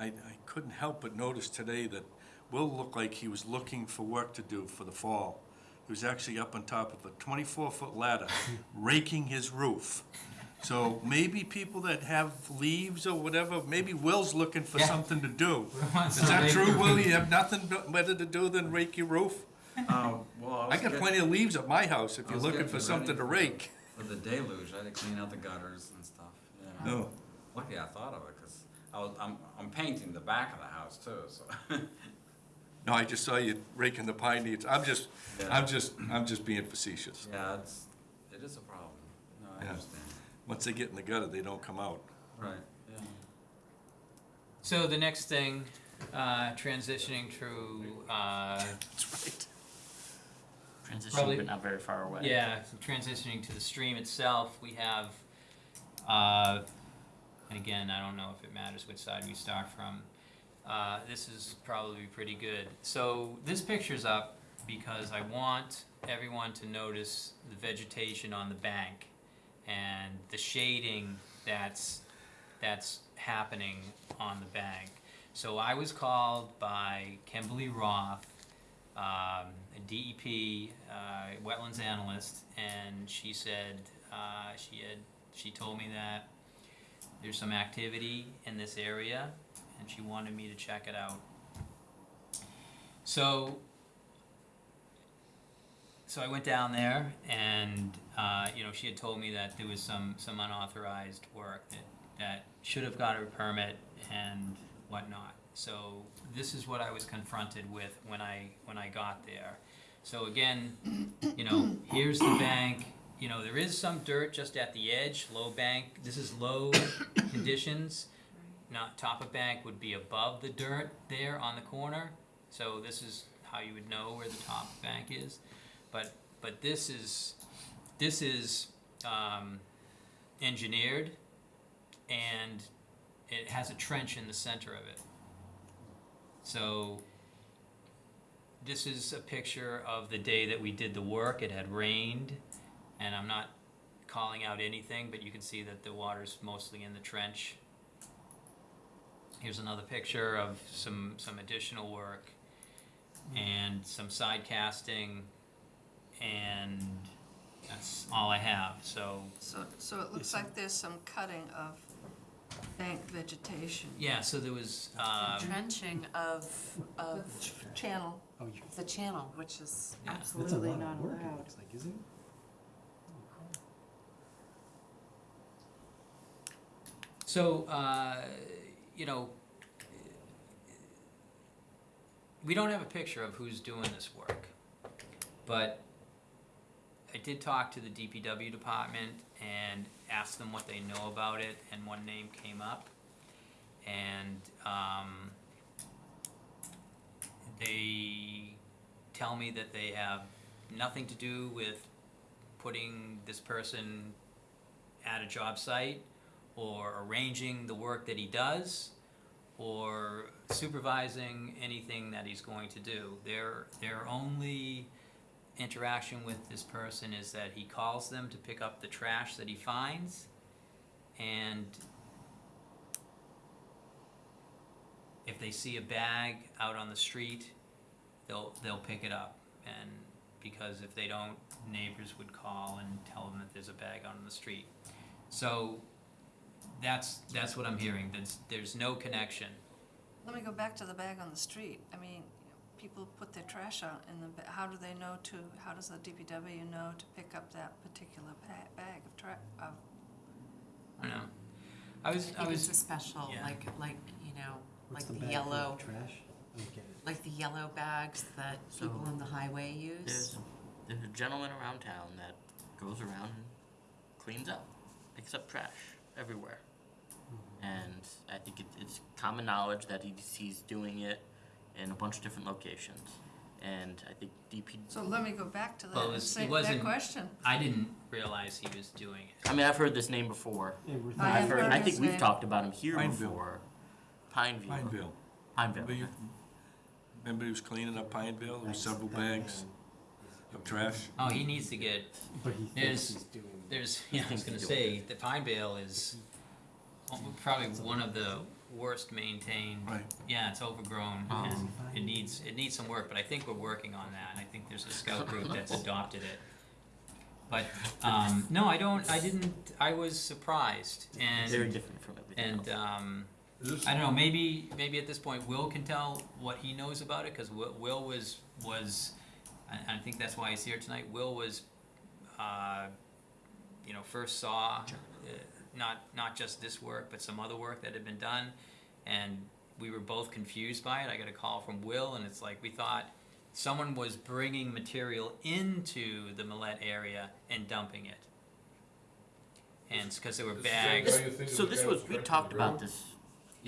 Speaker 7: I, I couldn't help but notice today that Will looked like he was looking for work to do for the fall. He was actually up on top of a twenty-four foot ladder, raking his roof. So maybe people that have leaves or whatever, maybe Will's looking for
Speaker 2: Yeah.
Speaker 7: something to do. Is that true, Will? You have nothing better to do than rake your roof?
Speaker 9: Oh, well, I
Speaker 7: I
Speaker 9: was
Speaker 7: got
Speaker 9: getting-
Speaker 7: plenty of leaves at my house if
Speaker 9: I
Speaker 7: you're
Speaker 9: was
Speaker 7: looking for
Speaker 9: ready
Speaker 7: something to
Speaker 9: for
Speaker 7: rake.
Speaker 9: For the deluge, I had to clean out the gutters and stuff, yeah.
Speaker 7: No.
Speaker 9: Lucky I thought of it, cause I was, I'm, I'm painting the back of the house too, so.
Speaker 7: No, I just saw you raking the pine needles. I'm just,
Speaker 9: Yeah.
Speaker 7: I'm just, I'm just being facetious.
Speaker 9: Yeah, it's, it is a problem. No, I
Speaker 7: Yeah.
Speaker 9: understand.
Speaker 7: Once they get in the gutter, they don't come out.
Speaker 9: Right, yeah.
Speaker 2: So the next thing, uh, transitioning to, uh,
Speaker 7: That's right.
Speaker 3: Transition,
Speaker 2: Probably-
Speaker 3: but not very far away.
Speaker 2: yeah, transitioning to the stream itself, we have, uh, and again, I don't know if it matters which side we start from. Uh, this is probably pretty good. So this picture's up because I want everyone to notice the vegetation on the bank and the shading that's that's happening on the bank. So I was called by Kimberly Roth, um, a DEP uh, wetlands analyst, and she said uh, she had she told me that there's some activity in this area, and she wanted me to check it out. So so I went down there, and uh, you know she had told me that there was some some unauthorized work that that should have got a permit and whatnot. So this is what I was confronted with when I when I got there. So again, you know, here's the bank. You know, there is some dirt just at the edge, low bank. This is low conditions, not top of bank would be above the dirt there on the corner. So this is how you would know where the top bank is. But, but this is, this is, um, engineered and it has a trench in the center of it. So this is a picture of the day that we did the work. It had rained and I'm not calling out anything, but you can see that the water's mostly in the trench. Here's another picture of some, some additional work and some side casting and that's all I have, so,
Speaker 1: So, so it looks like there's some cutting of bank vegetation.
Speaker 2: yeah, so there was, um,
Speaker 5: Trenching of, of
Speaker 1: Channel.
Speaker 5: Oh, the channel, which is
Speaker 2: Yeah.
Speaker 5: absolutely not allowed.
Speaker 10: like, isn't it?
Speaker 2: So, uh, you know, we don't have a picture of who's doing this work, but I did talk to the DPW department and asked them what they know about it, and one name came up. And, um, they tell me that they have nothing to do with putting this person at a job site or arranging the work that he does or supervising anything that he's going to do. Their their only interaction with this person is that he calls them to pick up the trash that he finds and if they see a bag out on the street, they'll they'll pick it up and because if they don't, neighbors would call and tell them that there's a bag out on the street. So that's, that's what I'm hearing, there's, there's no connection.
Speaker 1: Let me go back to the bag on the street. I mean, people put their trash out in the, ba- how do they know to, how does the DPW know to pick up that particular ba- bag of tra, of,
Speaker 2: I know. I was, I
Speaker 5: think it's a
Speaker 2: was,
Speaker 5: special,
Speaker 2: yeah.
Speaker 5: like, like, you know,
Speaker 10: What's
Speaker 5: like the
Speaker 10: bag for,
Speaker 5: yellow,
Speaker 10: Trash? I don't get it.
Speaker 5: like the yellow bags that people on the highway use.
Speaker 3: There's there's a gentleman around town that goes around and cleans up, picks up trash everywhere. And I think it, it's common knowledge that he's, he's doing it in a bunch of different locations. And I think DP,
Speaker 1: so let me go back to that
Speaker 2: Well, it
Speaker 1: and
Speaker 2: was-
Speaker 1: say
Speaker 2: it
Speaker 1: that
Speaker 2: wasn't-
Speaker 1: question.
Speaker 2: I didn't realize he was doing it.
Speaker 3: I mean, I've heard this name before.
Speaker 10: Yeah, we're
Speaker 1: I
Speaker 3: I've
Speaker 1: have
Speaker 3: heard,
Speaker 1: heard
Speaker 3: I
Speaker 1: his
Speaker 3: think we've
Speaker 1: name.
Speaker 3: talked about him here
Speaker 7: Pineville.
Speaker 3: before. Pineview.
Speaker 7: Pineville.
Speaker 3: Pineville.
Speaker 7: Remember you, remember he was cleaning up Pineville, there was several bags of trash?
Speaker 2: Oh, he needs to get,
Speaker 10: But he
Speaker 2: There's-
Speaker 10: he's doing.
Speaker 2: there's, yeah, I was gonna say, the Pine Bale is al- probably one of the worst maintained.
Speaker 7: Right.
Speaker 2: Yeah, it's overgrown
Speaker 3: Oh.
Speaker 2: and it needs, it needs some work, but I think we're working on that, and I think there's a scout group that's adopted it. But, um, no, I don't, I didn't, I was surprised and.
Speaker 3: Very different from everything
Speaker 2: And,
Speaker 3: else.
Speaker 2: um, I don't know, maybe, maybe at this point Will can tell what he knows about it, cause Will, Will was, was, I, I think that's why he's here tonight, Will was, uh, you know, first saw, uh, not, not just this work, but some other work that had been done, and we were both confused by it, I got a call from Will, and it's like, we thought someone was bringing material into the Millet area and dumping it. And it's cause there were bags,
Speaker 3: So this was, we talked about this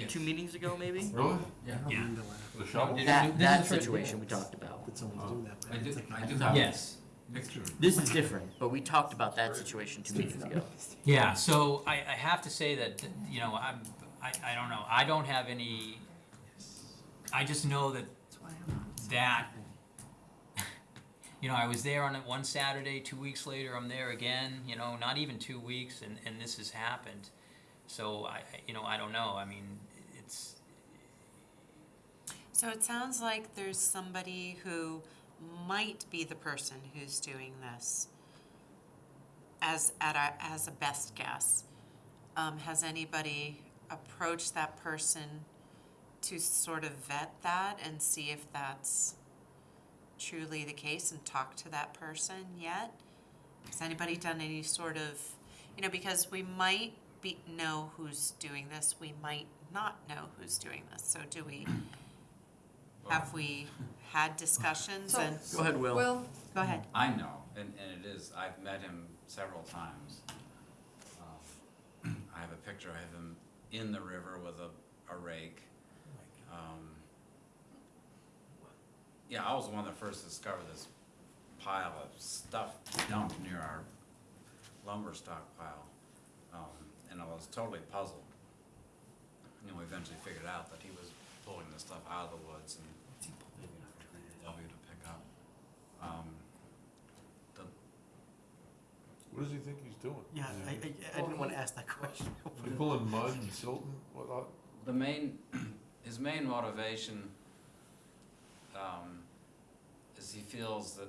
Speaker 3: two meetings ago, maybe?
Speaker 6: really?
Speaker 10: I don't
Speaker 2: Yeah.
Speaker 10: mean to laugh.
Speaker 6: The shovel?
Speaker 2: This
Speaker 3: That,
Speaker 2: is
Speaker 3: that situation we talked about.
Speaker 10: Uh, that someone's doing that. but
Speaker 9: I do,
Speaker 10: like-
Speaker 9: I do have a
Speaker 2: yes.
Speaker 9: Picture.
Speaker 3: This is different, but we talked about that situation two meetings ago.
Speaker 2: Yeah, so I, I have to say that, you know, I'm, I, I don't know, I don't have any, I just know that
Speaker 1: That's why I'm not.
Speaker 2: that, you know, I was there on it one Saturday, two weeks later, I'm there again, you know, not even two weeks, and, and this has happened. So I, I- you know, I don't know, I mean, it's,
Speaker 5: So it sounds like there's somebody who might be the person who's doing this as at a, as a best guess. Um, has anybody approached that person to sort of vet that and see if that's truly the case and talk to that person yet? Has anybody done any sort of, you know, because we might be, know who's doing this, we might not know who's doing this, so do we, have we had discussions
Speaker 1: So-
Speaker 5: and,
Speaker 3: Go ahead, Will.
Speaker 1: Well,
Speaker 5: go ahead.
Speaker 9: I know, and, and it is, I've met him several times. Um, I have a picture of him in the river with a a rake. Um, Yeah, I was the one that first discovered this pile of stuff dumped near our lumber stockpile. Um, and I was totally puzzled. And then we eventually figured out that he was pulling the stuff out of the woods and W to pick up. Um, the,
Speaker 6: What does he think he's doing?
Speaker 10: Yeah, I, I, I didn't wanna ask that question.
Speaker 6: Is he pulling mud and silt and whatnot?
Speaker 9: the main, his main motivation, um, is he feels that,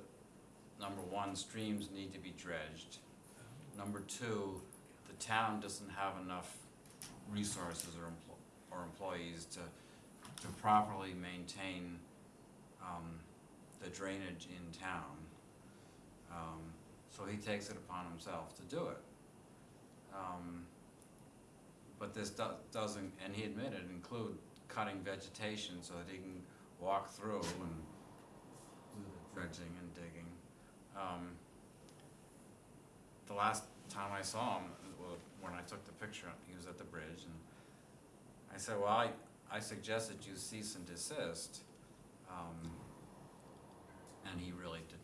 Speaker 9: number one, streams need to be dredged. Number two, the town doesn't have enough resources or empl- or employees to, to properly maintain, um, the drainage in town. Um, so he takes it upon himself to do it. Um, but this do- doesn't, and he admitted, include cutting vegetation so that he can walk through and dredging and digging. Um, The last time I saw him, well, when I took the picture, he was at the bridge, and I said, well, I, I suggested you cease and desist. Um, and he really didn't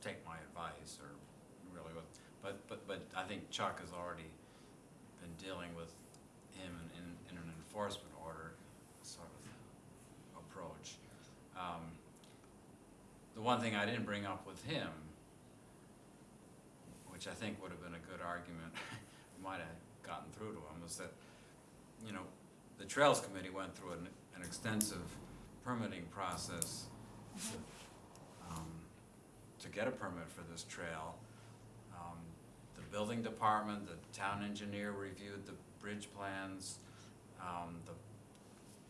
Speaker 9: take my advice, or really, what- but, but, but I think Chuck has already been dealing with him in, in, in an enforcement order sort of approach. Um, The one thing I didn't bring up with him, which I think would have been a good argument, might have gotten through to him, was that, you know, the Trails Committee went through an, an extensive permitting process um, to get a permit for this trail. Um, The building department, the town engineer reviewed the bridge plans. Um, the,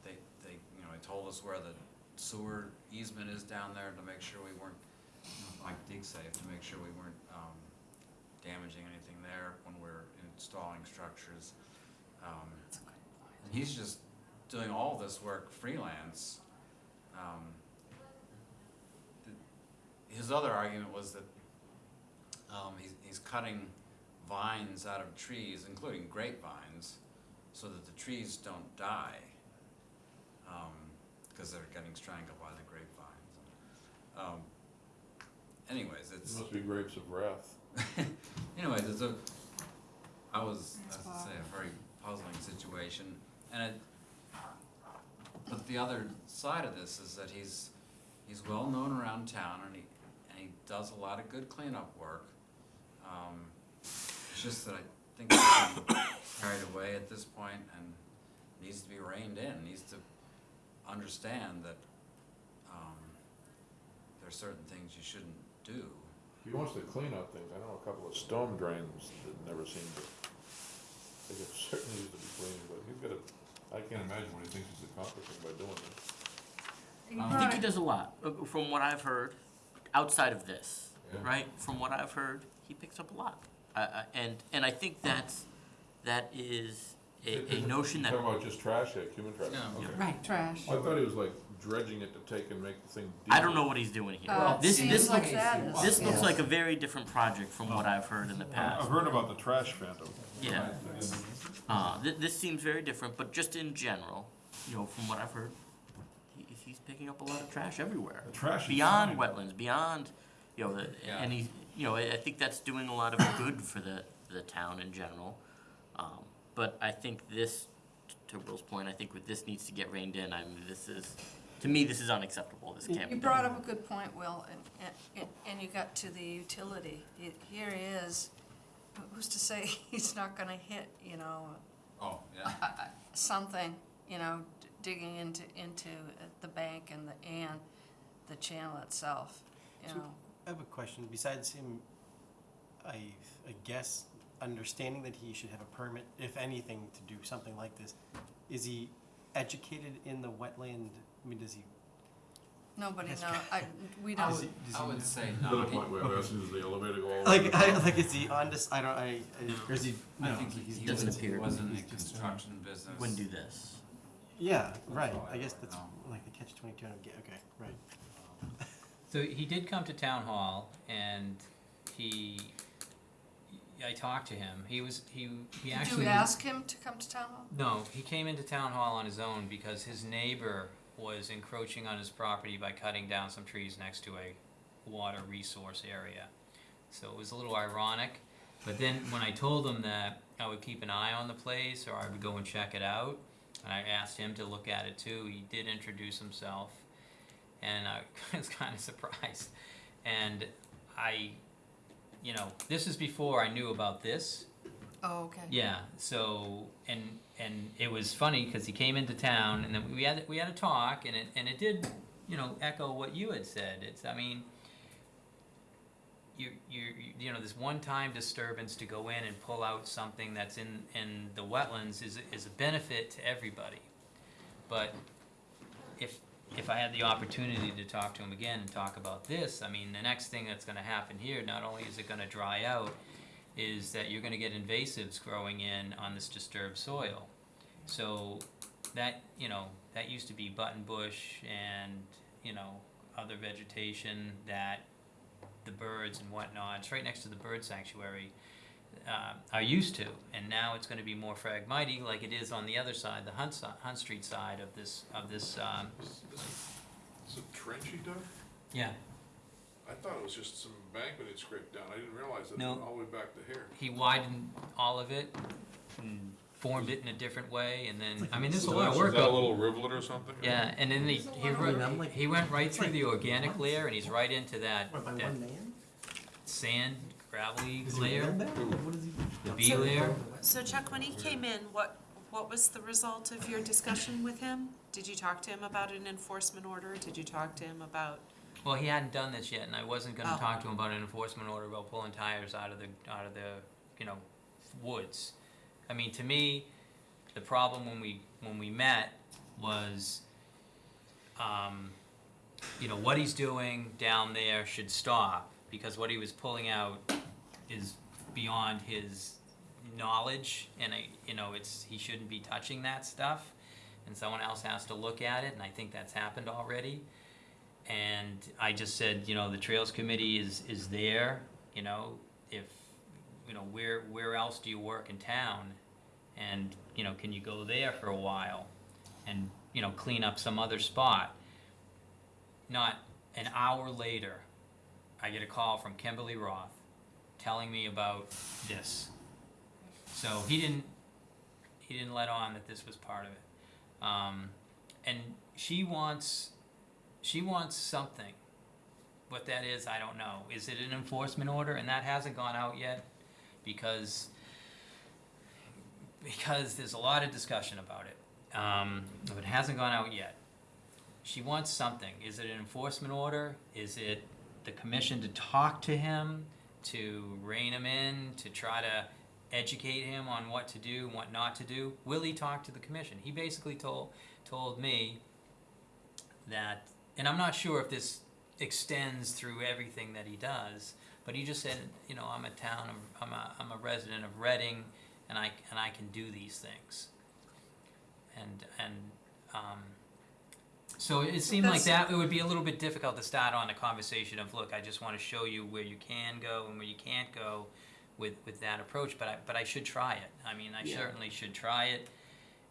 Speaker 9: they, they, you know, they told us where the sewer easement is down there to make sure we weren't, like dig safe, to make sure we weren't, um, damaging anything there when we're installing structures. Um, and he's just doing all this work freelance. Um, His other argument was that, um, he's, he's cutting vines out of trees, including grapevines, so that the trees don't die. Um, cause they're getting strangled by the grapevines. Um, anyways,
Speaker 6: It
Speaker 9: it's.
Speaker 6: must be grapes of wrath.
Speaker 9: Anyways, it's a, I was, as I say, a very puzzling situation, and it, but the other side of this is that he's, he's well-known around town, and he does a lot of good cleanup work. Um, it's just that I think he's carried away at this point and needs to be reined in, needs to understand that, um, there are certain things you shouldn't do.
Speaker 6: He wants to clean up things. I know a couple of storm drains that never seem to, they could certainly use to be cleaned, but he's got a, I can't imagine what he thinks he's accomplishing by doing this.
Speaker 1: You
Speaker 9: Um,
Speaker 3: I think he does a lot, uh, from what I've heard, outside of this,
Speaker 6: Yeah.
Speaker 3: right? From what I've heard, he picks up a lot. Uh, uh, and, and I think that's, that is a, a notion that,
Speaker 6: You talking about just trash, like human trash?
Speaker 9: Yeah.
Speaker 6: Okay.
Speaker 5: Right, trash.
Speaker 6: I thought he was like dredging it to take and make the thing deep.
Speaker 3: I don't know what he's doing here.
Speaker 1: Uh,
Speaker 3: This, this looks,
Speaker 1: that is-
Speaker 3: this looks
Speaker 10: Yeah.
Speaker 3: like a very different project from what I've heard in the past.
Speaker 6: I've heard about the trash phantom.
Speaker 3: Yeah. Uh, th- this seems very different, but just in general, you know, from what I've heard, he, he's picking up a lot of trash everywhere.
Speaker 6: The trash is
Speaker 3: Beyond
Speaker 6: fine.
Speaker 3: wetlands, beyond, you know, the,
Speaker 9: Yeah.
Speaker 3: and he, you know, I, I think that's doing a lot of good for the, the town in general. Um, but I think this, to Will's point, I think with this needs to get reined in, I mean, this is, to me, this is unacceptable, this can't be
Speaker 1: You
Speaker 3: done.
Speaker 1: brought up a good point, Will, and, and, and you got to the utility. He- Here he is, who's to say he's not gonna hit, you know,
Speaker 9: Oh, yeah.
Speaker 1: something, you know, d- digging into, into the bank and the, and the channel itself, you
Speaker 10: So-
Speaker 1: know.
Speaker 10: I have a question. Besides him, I, I guess, understanding that he should have a permit, if anything, to do something like this, is he educated in the wetland? I mean, does he?
Speaker 1: Nobody
Speaker 10: Yes.
Speaker 1: know, I, we
Speaker 9: I
Speaker 1: don't,
Speaker 10: Does
Speaker 9: would,
Speaker 10: he- does
Speaker 9: I
Speaker 10: he
Speaker 9: would
Speaker 10: know?
Speaker 9: say
Speaker 6: To
Speaker 9: no.
Speaker 6: the
Speaker 9: He-
Speaker 6: point where I'm asking, does the elevator go all the
Speaker 10: Like, I,
Speaker 6: down?
Speaker 10: like, is he on this? I don't. I, I or is he?
Speaker 9: I think he,
Speaker 10: he's
Speaker 9: he
Speaker 3: doesn't
Speaker 9: was, he
Speaker 3: appear.
Speaker 9: was in the
Speaker 10: He's just, uh,
Speaker 9: construction business.
Speaker 3: Wouldn't do this.
Speaker 10: Yeah, right. I guess that's
Speaker 9: No.
Speaker 10: like the catch twenty two. Okay, right.
Speaker 2: So he did come to town hall and he, I talked to him. He was, he, he
Speaker 1: Did
Speaker 2: actually.
Speaker 1: you ask him to come to town hall?
Speaker 2: No, he came into town hall on his own because his neighbor was encroaching on his property by cutting down some trees next to a water resource area. So it was a little ironic, but then when I told him that I would keep an eye on the place or I would go and check it out, and I asked him to look at it too, he did introduce himself, and I was kind of surprised. And I, you know, this is before I knew about this,
Speaker 1: Oh, okay.
Speaker 2: yeah. So and and it was funny because he came into town and then we had we had a talk and it and it did you know echo what you had said. It's I mean. You, you, you know, this one-time disturbance to go in and pull out something that's in, in the wetlands is, is a benefit to everybody. But if, if I had the opportunity to talk to him again and talk about this, I mean, the next thing that's gonna happen here, not only is it gonna dry out, is that you're gonna get invasives growing in on this disturbed soil. So that, you know, that used to be button bush and, you know, other vegetation that the birds and whatnot, it's right next to the bird sanctuary, uh, are used to. And now it's gonna be more phragmite like it is on the other side, the Hunt si- Hunt Street side of this, of this, um,
Speaker 6: Is it trench he dug?
Speaker 2: yeah.
Speaker 6: I thought it was just some embankment he'd scraped down. I didn't realize that it
Speaker 2: No.
Speaker 6: went all the way back to here.
Speaker 2: he widened all of it and formed it in a different way, and then, I mean, there's a lot of
Speaker 6: Is
Speaker 2: work.
Speaker 6: that a
Speaker 2: up-
Speaker 6: little rivulet or something?
Speaker 2: Yeah, and then he, he,
Speaker 10: I mean,
Speaker 2: ru- he went right through the organic layer, and he's right into that,
Speaker 10: What, by
Speaker 2: that
Speaker 10: one man?
Speaker 2: sand gravelly
Speaker 10: Is he
Speaker 2: layer,
Speaker 10: real? What is he?
Speaker 2: the B layer.
Speaker 5: So Chuck, when he came in, what, what was the result of your discussion with him? Did you talk to him about an enforcement order? Did you talk to him about,
Speaker 2: Well, he hadn't done this yet, and I wasn't gonna
Speaker 5: Oh.
Speaker 2: talk to him about an enforcement order about pulling tires out of the, out of the, you know, woods. I mean, to me, the problem when we, when we met was, um, you know, what he's doing down there should stop, because what he was pulling out is beyond his knowledge, and I, you know, it's, he shouldn't be touching that stuff, and someone else has to look at it, and I think that's happened already. And I just said, you know, the Trails Committee is, is there, you know, if, you know, where, where else do you work in town? And, you know, can you go there for a while and, you know, clean up some other spot? Not an hour later, I get a call from Kimberly Roth telling me about this. So he didn't, he didn't let on that this was part of it. Um, and she wants, she wants something. What that is, I don't know. Is it an enforcement order? And that hasn't gone out yet because, because there's a lot of discussion about it. Um, but it hasn't gone out yet. She wants something. Is it an enforcement order? Is it the commission to talk to him, to rein him in, to try to educate him on what to do and what not to do? Will he talk to the commission? He basically told, told me that, and I'm not sure if this extends through everything that he does, but he just said, you know, I'm a town, I'm a, I'm a resident of Reading, and I, and I can do these things. And, and, um, so it seemed like that, it would be a little bit difficult to start on a conversation of, look, I just wanna show you where you can go and where you can't go with, with that approach, but I, but I should try it. I mean, I
Speaker 3: Yeah.
Speaker 2: certainly should try it.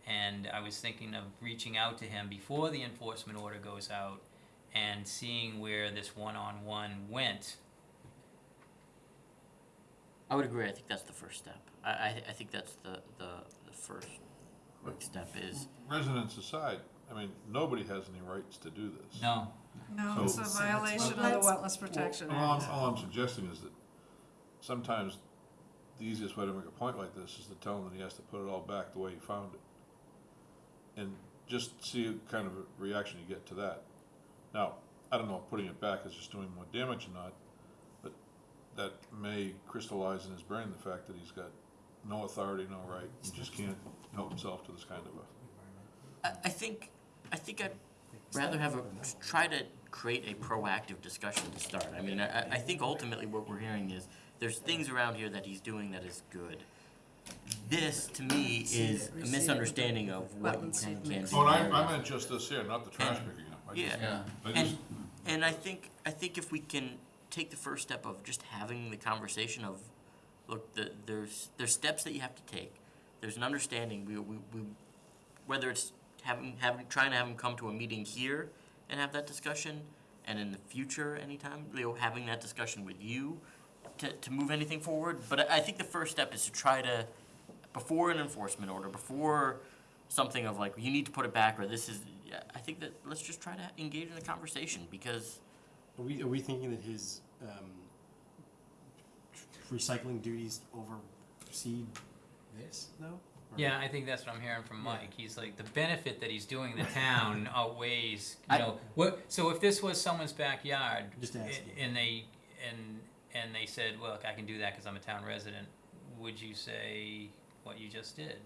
Speaker 2: And I was thinking of reaching out to him before the enforcement order goes out and seeing where this one-on-one went.
Speaker 3: I would agree, I think that's the first step. I, I, I think that's the, the, the first quick step is,
Speaker 6: Residents aside, I mean, nobody has any rights to do this.
Speaker 2: No,
Speaker 1: No, it's a violation of the
Speaker 5: Let's-
Speaker 1: Wetlands Protection
Speaker 6: Well, all
Speaker 1: Act.
Speaker 6: I'm, all I'm suggesting is that sometimes the easiest way to make a point like this is to tell him that he has to put it all back the way he found it. And just see what kind of a reaction you get to that. Now, I don't know if putting it back is just doing more damage or not, but that may crystallize in his brain the fact that he's got no authority, no right, and just can't help himself to this kind of a.
Speaker 3: I, I think, I think I'd rather have a, try to create a proactive discussion to start. I mean, I, I think ultimately what we're hearing is, there's things around here that he's doing that is good. This, to me, is a misunderstanding of what you can and can't do.
Speaker 6: Oh, and I, I
Speaker 3: areas.
Speaker 6: meant just this here, not the trash picking up. I just-
Speaker 3: Yeah.
Speaker 9: Yeah.
Speaker 6: I
Speaker 3: And, and I think, I think if we can take the first step of just having the conversation of, look, the, there's, there's steps that you have to take. There's an understanding, we, we, we, whether it's having, having, trying to have them come to a meeting here and have that discussion, and in the future, anytime, you know, having that discussion with you to, to move anything forward. But I, I think the first step is to try to, before an enforcement order, before something of like, you need to put it back, or this is, I think that, let's just try to engage in the conversation, because
Speaker 10: Are we, are we thinking that his, um, recycling duties oversee this, though? Or-
Speaker 2: Yeah, I think that's what I'm hearing from Mike. He's like, the benefit that he's doing the town outweighs, you
Speaker 3: I-
Speaker 2: know, what, so if this was someone's backyard.
Speaker 10: Just
Speaker 2: a-
Speaker 10: asking.
Speaker 2: And they, and, and they said, look, I can do that because I'm a town resident, would you say what you just did?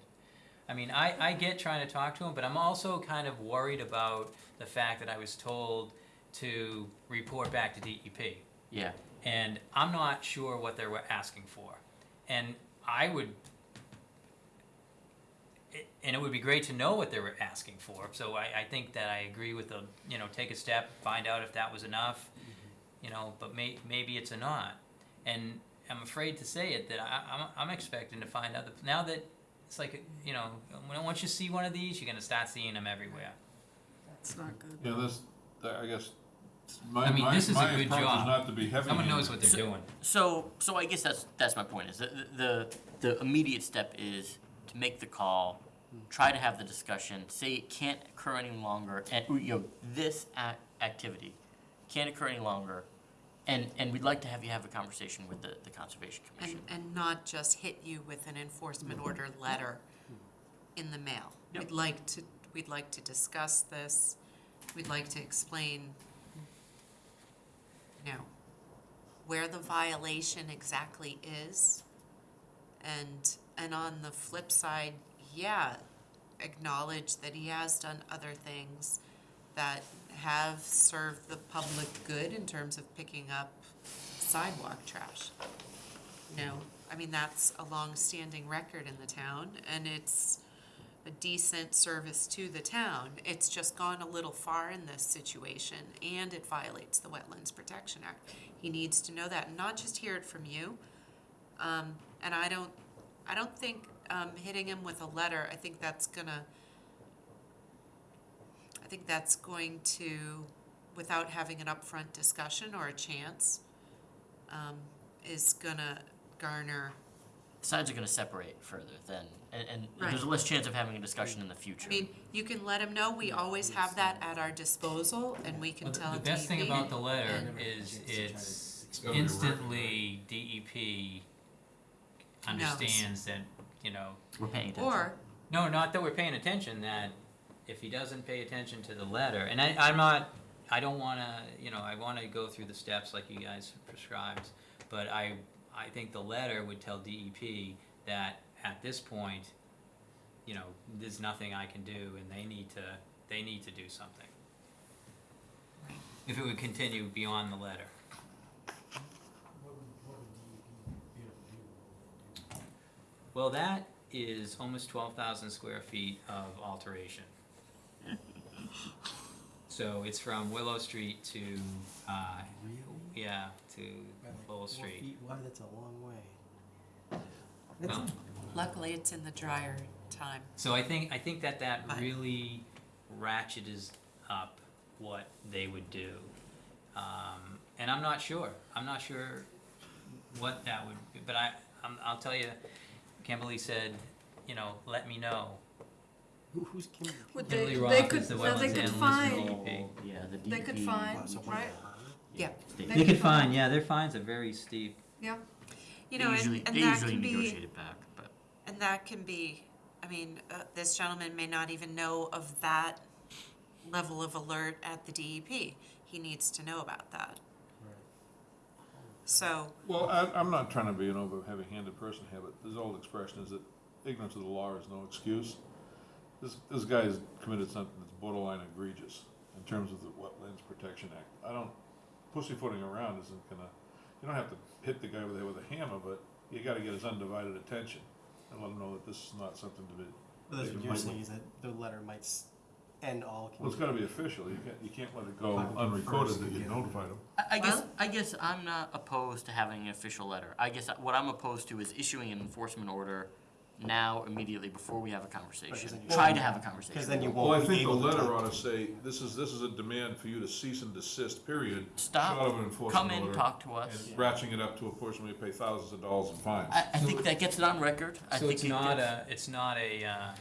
Speaker 2: I mean, I, I get trying to talk to him, but I'm also kind of worried about the fact that I was told to report back to DEP
Speaker 3: yeah,
Speaker 2: and I'm not sure what they were asking for. And I would, it- and it would be great to know what they were asking for. So I, I think that I agree with the, you know, take a step, find out if that was enough, mm-hmm. you know, but may, maybe it's a not. And I'm afraid to say it that I, I'm, I'm expecting to find out that now that it's like, you know, when, once you see one of these, you're gonna start seeing them everywhere.
Speaker 1: That's not good.
Speaker 6: Yeah, this, that- I guess, my,
Speaker 2: I mean,
Speaker 6: my,
Speaker 2: this is a
Speaker 6: my
Speaker 2: good
Speaker 6: approach is
Speaker 2: job.
Speaker 6: not to be heavy.
Speaker 2: Someone knows what they're
Speaker 3: So-
Speaker 2: doing.
Speaker 3: So, so I guess that's, that's my point, is that the, the, the immediate step is to make the call, try to have the discussion, say it can't occur any longer, and, you know, this ac- activity can't occur any longer, and, and we'd like to have you have a conversation with the, the Conservation
Speaker 5: And,
Speaker 3: Commission.
Speaker 5: and not just hit you with an enforcement order letter in the mail.
Speaker 3: Yep.
Speaker 5: We'd like to, we'd like to discuss this, we'd like to explain, you know, where the violation exactly is. And, and on the flip side, yeah, acknowledge that he has done other things that have served the public good in terms of picking up sidewalk trash. You know, I mean, that's a long-standing record in the town, and it's a decent service to the town. It's just gone a little far in this situation, and it violates the Wetlands Protection Act. He needs to know that, and not just hear it from you. Um, and I don't, I don't think, um, hitting him with a letter, I think that's gonna, I think that's going to, without having an upfront discussion or a chance, um, is gonna garner,
Speaker 3: Sides are gonna separate further then, and, and
Speaker 5: Right.
Speaker 3: there's less chance of having a discussion in the future.
Speaker 5: I mean, you can let him know, we always have that at our disposal, and we can
Speaker 2: Well, the-
Speaker 5: tell him
Speaker 2: The best thing about the letter
Speaker 5: and-
Speaker 2: is
Speaker 10: Chance to to
Speaker 2: it's
Speaker 10: explain
Speaker 2: instantly DEP understands that, you know,
Speaker 3: We're paying attention.
Speaker 5: Or,
Speaker 2: no, not that we're paying attention, that if he doesn't pay attention to the letter, and I, I'm not, I don't wanna, you know, I wanna go through the steps like you guys prescribed, but I, I think the letter would tell DEP that at this point, you know, there's nothing I can do and they need to, they need to do something. If it would continue beyond the letter. Well, that is almost twelve thousand square feet of alteration. So it's from Willow Street to, uh, yeah, to
Speaker 10: By like
Speaker 2: Lowell
Speaker 10: four
Speaker 2: Street.
Speaker 10: feet wide, that's a long way.
Speaker 2: Well,
Speaker 5: luckily, it's in the drier time.
Speaker 2: So I think, I think that that
Speaker 5: Right.
Speaker 2: really ratcheted up what they would do. Um, and I'm not sure, I'm not sure what that would, be, but I, I'm, I'll tell you, Kimberly said, you know, let me know.
Speaker 10: Who, who's Kim?
Speaker 1: Would they,
Speaker 2: Kimberly
Speaker 1: they
Speaker 2: Roth
Speaker 1: could,
Speaker 2: is the
Speaker 1: no, they
Speaker 2: wetlands
Speaker 1: could
Speaker 2: analyst
Speaker 1: find,
Speaker 2: DEP.
Speaker 3: Yeah, the DEP.
Speaker 1: they could find,
Speaker 10: So-
Speaker 1: right?
Speaker 5: Yeah.
Speaker 3: state-
Speaker 1: They
Speaker 2: They
Speaker 1: could
Speaker 2: could find, yeah, their fines are very steep.
Speaker 1: Yeah,
Speaker 5: You
Speaker 3: They
Speaker 5: know,
Speaker 3: usually,
Speaker 5: and, and
Speaker 3: they
Speaker 5: that
Speaker 3: usually
Speaker 5: can be,
Speaker 3: negotiate it back, but.
Speaker 5: and that can be, I mean, uh, this gentleman may not even know of that level of alert at the DEP. He needs to know about that. Right. So,
Speaker 6: Well, I, I'm not trying to be an over heavy-handed person here, but this old expression is that ignorance of the law is no excuse. This, this guy has committed something that's borderline egregious in terms of the Wetlands Protection Act. I don't, pussyfooting around isn't gonna, you don't have to hit the guy over there with a hammer, but you gotta get his undivided attention and let him know that this is not something to be.
Speaker 10: But that's what you're saying, is that the letter might s- end all
Speaker 6: Well, it's
Speaker 10: communication.
Speaker 6: gotta be official, you can't, you can't let it go unrecorded that you notified them.
Speaker 3: I, I guess,
Speaker 5: Well-
Speaker 3: I guess I'm not opposed to having an official letter. I guess what I'm opposed to is issuing an enforcement order now, immediately, before we have a conversation.
Speaker 10: then you-
Speaker 3: Try to have a conversation.
Speaker 10: Because then you
Speaker 6: Well, I
Speaker 10: won't be
Speaker 6: think the
Speaker 10: able to.
Speaker 6: letter ought to say, this is, this is a demand for you to cease and desist, period.
Speaker 3: Stop,
Speaker 6: Short of an enforcement
Speaker 3: come in,
Speaker 6: order,
Speaker 3: talk to us.
Speaker 6: And ratcheting it up to a portion where you pay thousands of dollars in fines.
Speaker 3: I, I think that gets it on record. I
Speaker 2: So
Speaker 3: think
Speaker 2: it's
Speaker 3: it
Speaker 2: not
Speaker 3: gets-
Speaker 2: a, it's not a, uh,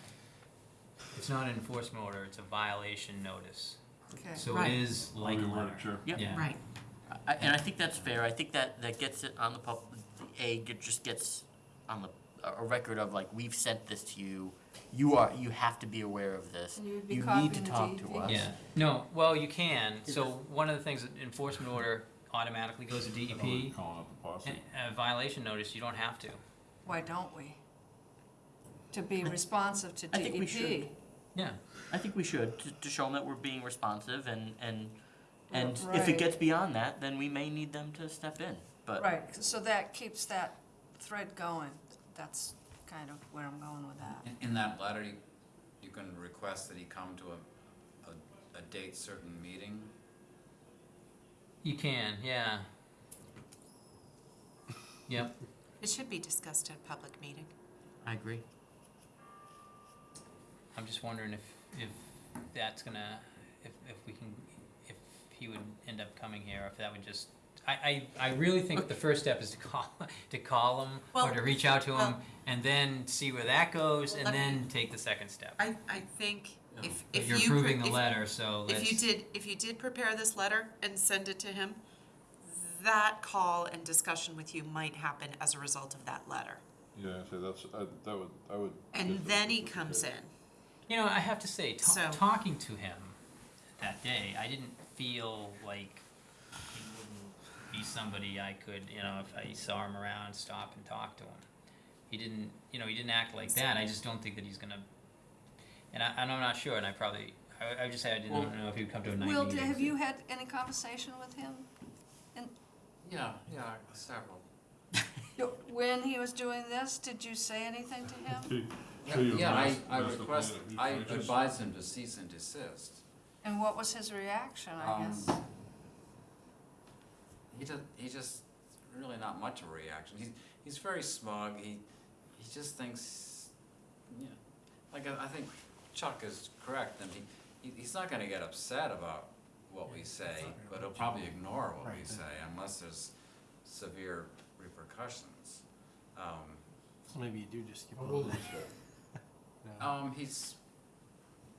Speaker 2: it's not an enforcement order, it's a violation notice.
Speaker 1: Okay.
Speaker 2: So
Speaker 5: Right.
Speaker 2: it is like a
Speaker 6: Your
Speaker 2: letter.
Speaker 6: Chair.
Speaker 3: Yep.
Speaker 2: Yeah.
Speaker 5: Right,
Speaker 3: I, and I think that's fair. I think that, that gets it on the pub, the A get- just gets on the, a a record of like, we've sent this to you. You are, you have to be aware of this.
Speaker 1: And you would be
Speaker 3: You need
Speaker 1: copying
Speaker 3: to
Speaker 1: the
Speaker 3: talk to
Speaker 1: DEP?
Speaker 3: us.
Speaker 2: Yeah, no, well, you can, so one of the things, that enforcement order automatically goes to
Speaker 6: Calling
Speaker 2: DEP.
Speaker 6: up the posse.
Speaker 2: A violation notice, you don't have to.
Speaker 1: Why don't we? To be responsive to
Speaker 3: I think we
Speaker 1: DEP.
Speaker 3: should.
Speaker 2: Yeah,
Speaker 3: I think we should, to, to show them that we're being responsive and, and, and if
Speaker 1: Right.
Speaker 3: it gets beyond that, then we may need them to step in, but.
Speaker 1: Right, so that keeps that thread going. That's kind of where I'm going with that.
Speaker 9: In, in that letter, you, you can request that he come to a, a, a date certain meeting.
Speaker 2: you can, yeah. Yep,
Speaker 5: it should be discussed at a public meeting.
Speaker 3: I agree.
Speaker 2: I'm just wondering if, if that's gonna, if, if we can, if he would end up coming here, if that would just, I, I, I really think the first step is to call, to call him, or
Speaker 5: Well,
Speaker 2: to reach out to him,
Speaker 5: well-
Speaker 2: and then see where that goes,
Speaker 5: Well,
Speaker 2: and
Speaker 5: let me-
Speaker 2: then take the second step.
Speaker 5: I, I think if,
Speaker 2: But
Speaker 5: if
Speaker 2: you're
Speaker 5: you. pre-
Speaker 2: approving the
Speaker 5: if-
Speaker 2: letter, so let's.
Speaker 5: If you did, if you did prepare this letter and send it to him, that call and discussion with you might happen as a result of that letter.
Speaker 6: Yeah, so that's, I, that would, I would.
Speaker 5: And
Speaker 6: get
Speaker 5: then
Speaker 6: the-
Speaker 5: he comes in.
Speaker 2: You know, I have to say, ta-
Speaker 5: So-
Speaker 2: talking to him that day, I didn't feel like he wouldn't be somebody I could, you know, if I saw him around, stop and talk to him. He didn't, you know, he didn't act like that. I just don't think that he's gonna. And I, and I'm not sure. And I probably, I, I would just say I didn't
Speaker 9: Well-
Speaker 2: know if he would come to a night
Speaker 1: Will,
Speaker 2: meeting.
Speaker 1: have you had any conversation with him?
Speaker 9: Yeah, yeah, several.
Speaker 1: When he was doing this, did you say anything to him?
Speaker 6: See- see your
Speaker 9: Yeah, I,
Speaker 6: master-
Speaker 9: I
Speaker 6: master
Speaker 9: request,
Speaker 6: plan, he
Speaker 9: I
Speaker 6: finishes.
Speaker 9: advise him to cease and desist.
Speaker 1: And what was his reaction, I
Speaker 9: Um,
Speaker 1: guess?
Speaker 9: He just, he just, really not much of a reaction. He's, he's very smug. He, he just thinks, yeah, like I, I think Chuck is correct. And he, he, he's not gonna get upset about what we say, but he'll probably ignore what we say unless there's severe repercussions. Um,
Speaker 10: So maybe you do just give him a letter. No.
Speaker 9: um, he's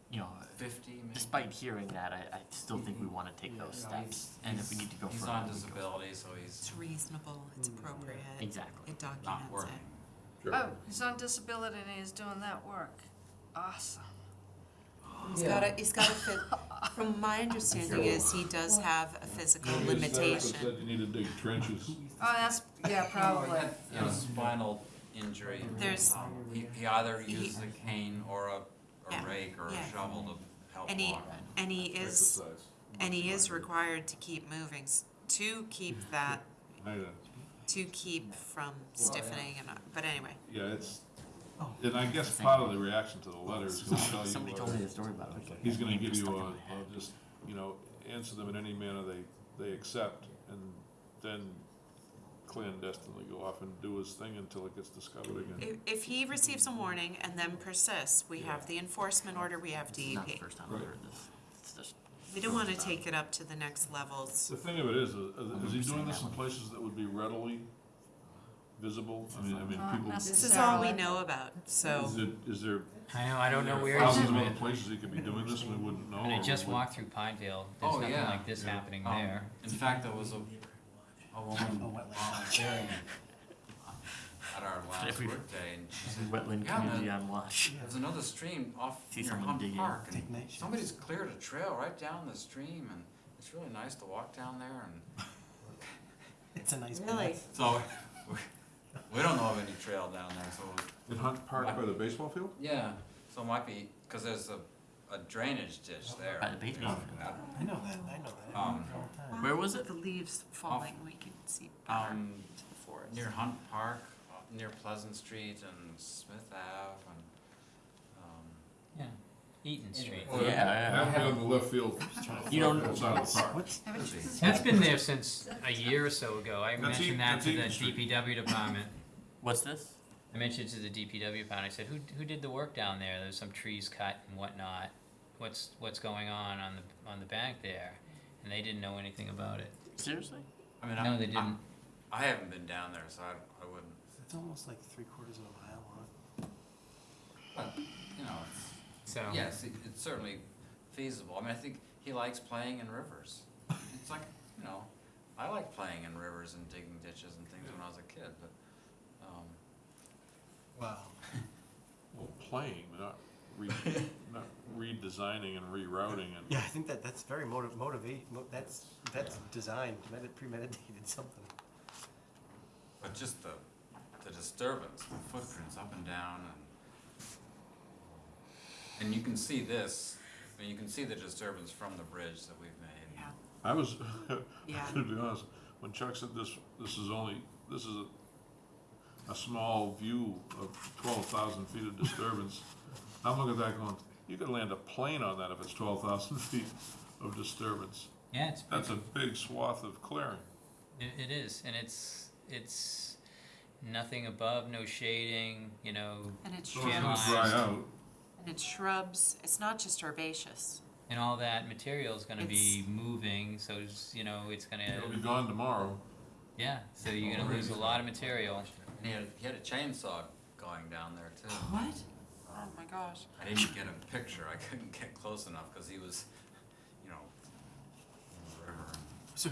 Speaker 3: You know,
Speaker 9: fifty, maybe.
Speaker 3: despite hearing that, I, I still think we wanna take those
Speaker 9: No,
Speaker 3: steps,
Speaker 9: he's-
Speaker 3: and if we need to go
Speaker 9: He's
Speaker 3: further.
Speaker 9: on
Speaker 3: we go.
Speaker 9: disability, so he's
Speaker 5: It's reasonable, it's appropriate,
Speaker 3: Exactly.
Speaker 5: it
Speaker 9: not
Speaker 5: documents
Speaker 9: working.
Speaker 5: it.
Speaker 6: Sure.
Speaker 1: Oh, he's on disability and he's doing that work. Awesome.
Speaker 5: He's got a, he's got a fit, from my understanding is he does have a physical
Speaker 6: Maybe his therapist
Speaker 5: limitation.
Speaker 6: Said you need to dig trenches.
Speaker 1: Oh, that's, yeah, probably.
Speaker 9: You know, spinal injury.
Speaker 5: There's-
Speaker 9: Um, He, he either
Speaker 5: He-
Speaker 9: uses a cane or a,
Speaker 5: Yeah,
Speaker 9: a rake or
Speaker 5: yeah.
Speaker 9: a shovel to help
Speaker 5: And he,
Speaker 9: walk.
Speaker 5: and he is,
Speaker 6: Exercise.
Speaker 5: and he is required to keep moving, s- to keep that,
Speaker 6: I know.
Speaker 5: to keep from stiffening and, uh, but anyway.
Speaker 6: Yeah, it's, and I guess part of the reaction to the letter is gonna tell you,
Speaker 3: Somebody told me the story about it.
Speaker 6: he's gonna give you a, a just, you know, answer them in any manner they, they accept, and then clandestinely go off and do his thing until it gets discovered again.
Speaker 5: If, if he receives a warning and then persists, we have the enforcement order, we have
Speaker 3: This not the
Speaker 5: DEP.
Speaker 3: first time I've heard this. It's just,
Speaker 5: We don't wanna take it up to the next levels.
Speaker 6: The thing of it is, uh, is he doing this in places that would be readily visible? I mean, I mean,
Speaker 1: Not
Speaker 6: people,
Speaker 5: This is all we know about, so.
Speaker 6: is it, is there
Speaker 2: I know, I don't know where
Speaker 6: thousands of other places he could be doing this and we wouldn't know?
Speaker 2: And I
Speaker 6: or
Speaker 2: just
Speaker 6: would-
Speaker 2: walked through Pineville. There's
Speaker 9: Oh,
Speaker 2: nothing
Speaker 9: yeah.
Speaker 2: like this
Speaker 6: Yeah.
Speaker 2: happening
Speaker 9: Um,
Speaker 2: there.
Speaker 9: In fact, there was a, a woman
Speaker 10: A wetland.
Speaker 9: volunteering at our last
Speaker 3: Every-
Speaker 9: workday, and she said,
Speaker 3: wetland
Speaker 9: Yeah,
Speaker 3: community
Speaker 9: man.
Speaker 3: on watch.
Speaker 9: there's another stream off
Speaker 3: See
Speaker 9: near
Speaker 3: someone
Speaker 9: Hunt
Speaker 3: digging.
Speaker 9: Park, and
Speaker 10: Take night shifts.
Speaker 9: somebody's cleared a trail right down the stream, and it's really nice to walk down there, and
Speaker 10: It's a nice
Speaker 5: Really?
Speaker 10: path.
Speaker 9: so, we, we don't know of any trail down there, so
Speaker 6: In Hunt Park by the baseball field?
Speaker 9: Yeah, so it might be, cause there's a, a drainage ditch there.
Speaker 3: By the baseball field.
Speaker 10: I know that, I know that.
Speaker 9: Um,
Speaker 10: All the time.
Speaker 3: Where was it?
Speaker 5: The leaves falling, we can see better
Speaker 9: Um,
Speaker 5: to the forest.
Speaker 9: near Hunt Park, uh, near Pleasant Street and Smith Ave and, um,
Speaker 2: Yeah. Eaton Street.
Speaker 6: Well,
Speaker 3: Yeah,
Speaker 6: That'd be on the left field.
Speaker 3: You don't-
Speaker 6: Outside of the park.
Speaker 10: What's,
Speaker 2: That's been there since a year or so ago. I
Speaker 6: That's
Speaker 2: mentioned
Speaker 6: Eaton-
Speaker 2: that
Speaker 6: that's
Speaker 2: to the
Speaker 6: Eaton Street.
Speaker 2: DPW department.
Speaker 3: What's this?
Speaker 2: I mentioned to the DPW department, I said, who, who did the work down there? There's some trees cut and whatnot. What's, what's going on on the, on the bank there? And they didn't know anything about it.
Speaker 3: Seriously?
Speaker 9: I mean,
Speaker 2: No,
Speaker 9: I'm-
Speaker 2: they didn't.
Speaker 9: I'm- I haven't been down there, so I, I wouldn't,
Speaker 10: it's almost like three quarters of a mile long.
Speaker 9: but, you know, it's,
Speaker 2: So.
Speaker 9: yes, it- it's certainly feasible. I mean, I think he likes playing in rivers. It's like, you know, I like playing in rivers and digging ditches and things when I was a kid, but,
Speaker 10: Wow.
Speaker 6: Well, playing, not re, not redesigning and rerouting and.
Speaker 10: Yeah, I think that, that's very motiv- motivate, mo- that's, that's designed, medi- premeditated something.
Speaker 9: but just the, the disturbance, the footprints up and down and, and you can see this, I mean, you can see the disturbance from the bridge that we've made.
Speaker 5: Yeah.
Speaker 6: I was,
Speaker 5: Yeah.
Speaker 6: to be honest, when Chuck said this, this is only, this is a, a small view of twelve thousand feet of disturbance. I'm looking at that going, you could land a plane on that if it's twelve thousand feet of disturbance.
Speaker 2: Yeah, it's,
Speaker 6: That's a big swath of clearing.
Speaker 2: it, it is, and it's, it's nothing above, no shading, you know,
Speaker 5: And it's
Speaker 6: So it's gonna
Speaker 2: Channelized.
Speaker 6: dry out.
Speaker 5: And it's shrubs, it's not just herbaceous.
Speaker 2: and all that material is gonna be
Speaker 5: It's-
Speaker 2: moving, so it's, you know, it's gonna,
Speaker 6: It'll be gone tomorrow.
Speaker 2: yeah, so you're gonna lose a lot of material.
Speaker 9: And he had, he had a chainsaw going down there too.
Speaker 5: What? Oh my gosh.
Speaker 9: I didn't get a picture, I couldn't get close enough, cause he was, you know, in the river.
Speaker 10: So,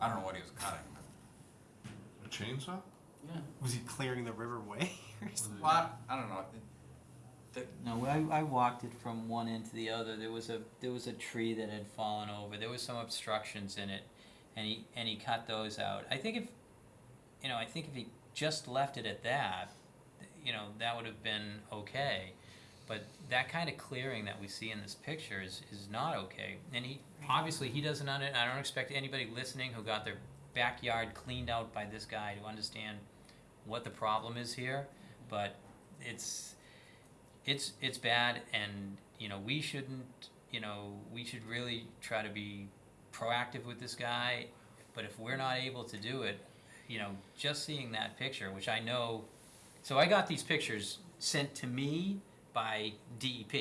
Speaker 9: I don't know what he was cutting, but.
Speaker 6: A chainsaw?
Speaker 9: Yeah.
Speaker 10: was he clearing the river way? or something?
Speaker 9: Well, I, I don't know, it- the,
Speaker 2: No, I, I walked it from one end to the other. There was a there was a tree that had fallen over. There was some obstructions in it, and he and he cut those out. I think if, you know, I think if he just left it at that, you know, that would have been okay. But that kind of clearing that we see in this picture is, is not okay. And he obviously he doesn't under, I don't expect anybody listening who got their backyard cleaned out by this guy to understand what the problem is here. But it's it's it's bad and you know we shouldn't you know we should really try to be proactive with this guy but if we're not able to do it you know just seeing that picture which i know so i got these pictures sent to me by dep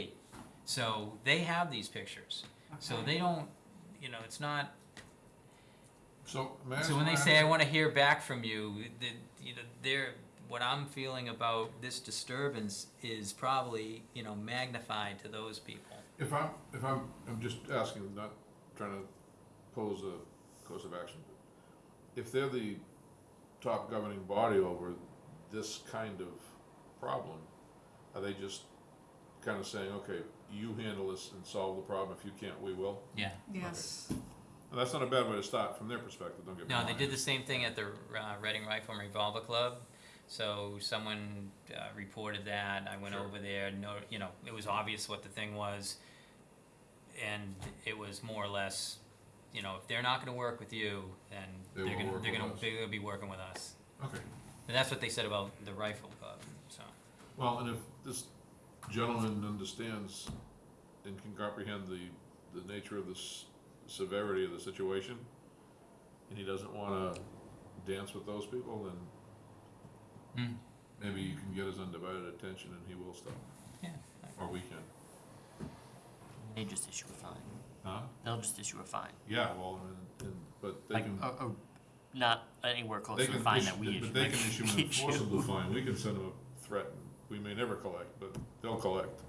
Speaker 2: so they have these pictures so they don't you know it's not
Speaker 6: So, may I
Speaker 2: so when they say I want to hear back from you, the, you know, they're, what I'm feeling about this disturbance is probably, you know, magnified to those people.
Speaker 6: If I'm, if I'm, I'm just asking, not trying to pose a course of action. but If they're the top governing body over this kind of problem, are they just kind of saying, okay, you handle this and solve the problem, if you can't, we will?
Speaker 2: Yeah.
Speaker 1: Yes.
Speaker 6: And that's not a bad way to start from their perspective, don't get me
Speaker 2: No,
Speaker 6: wrong.
Speaker 2: they did the same thing at the uh, Reading Rifle and Revolver Club. So someone uh, reported that. I went
Speaker 6: Sure.
Speaker 2: over there. No, you know, it was obvious what the thing was, and it was more or less, you know, if they're not going to work with you, then
Speaker 6: They
Speaker 2: they are
Speaker 6: will
Speaker 2: gonna
Speaker 6: work
Speaker 2: they're
Speaker 6: with
Speaker 2: gonna
Speaker 6: us.
Speaker 2: they're gonna be working with us.
Speaker 6: Okay,
Speaker 2: And that's what they said about the rifle club. So
Speaker 6: well, and if this gentleman understands and can comprehend the, the nature of the severity of the situation, and he doesn't wanna dance with those people, then
Speaker 2: Hmm.
Speaker 6: maybe you can get his undivided attention and he will stop,
Speaker 2: yeah.
Speaker 6: or we can.
Speaker 3: They just issue a fine.
Speaker 6: Huh?
Speaker 3: They'll just issue a fine.
Speaker 6: Yeah, well, and, and, but they
Speaker 3: Like,
Speaker 6: can,
Speaker 3: a, a, not anywhere close
Speaker 6: they
Speaker 3: to the
Speaker 6: can
Speaker 3: fine
Speaker 6: issue,
Speaker 3: that we issue.
Speaker 6: but they can issue an enforceable fine, we can send them a threat, we may never collect, but they'll collect.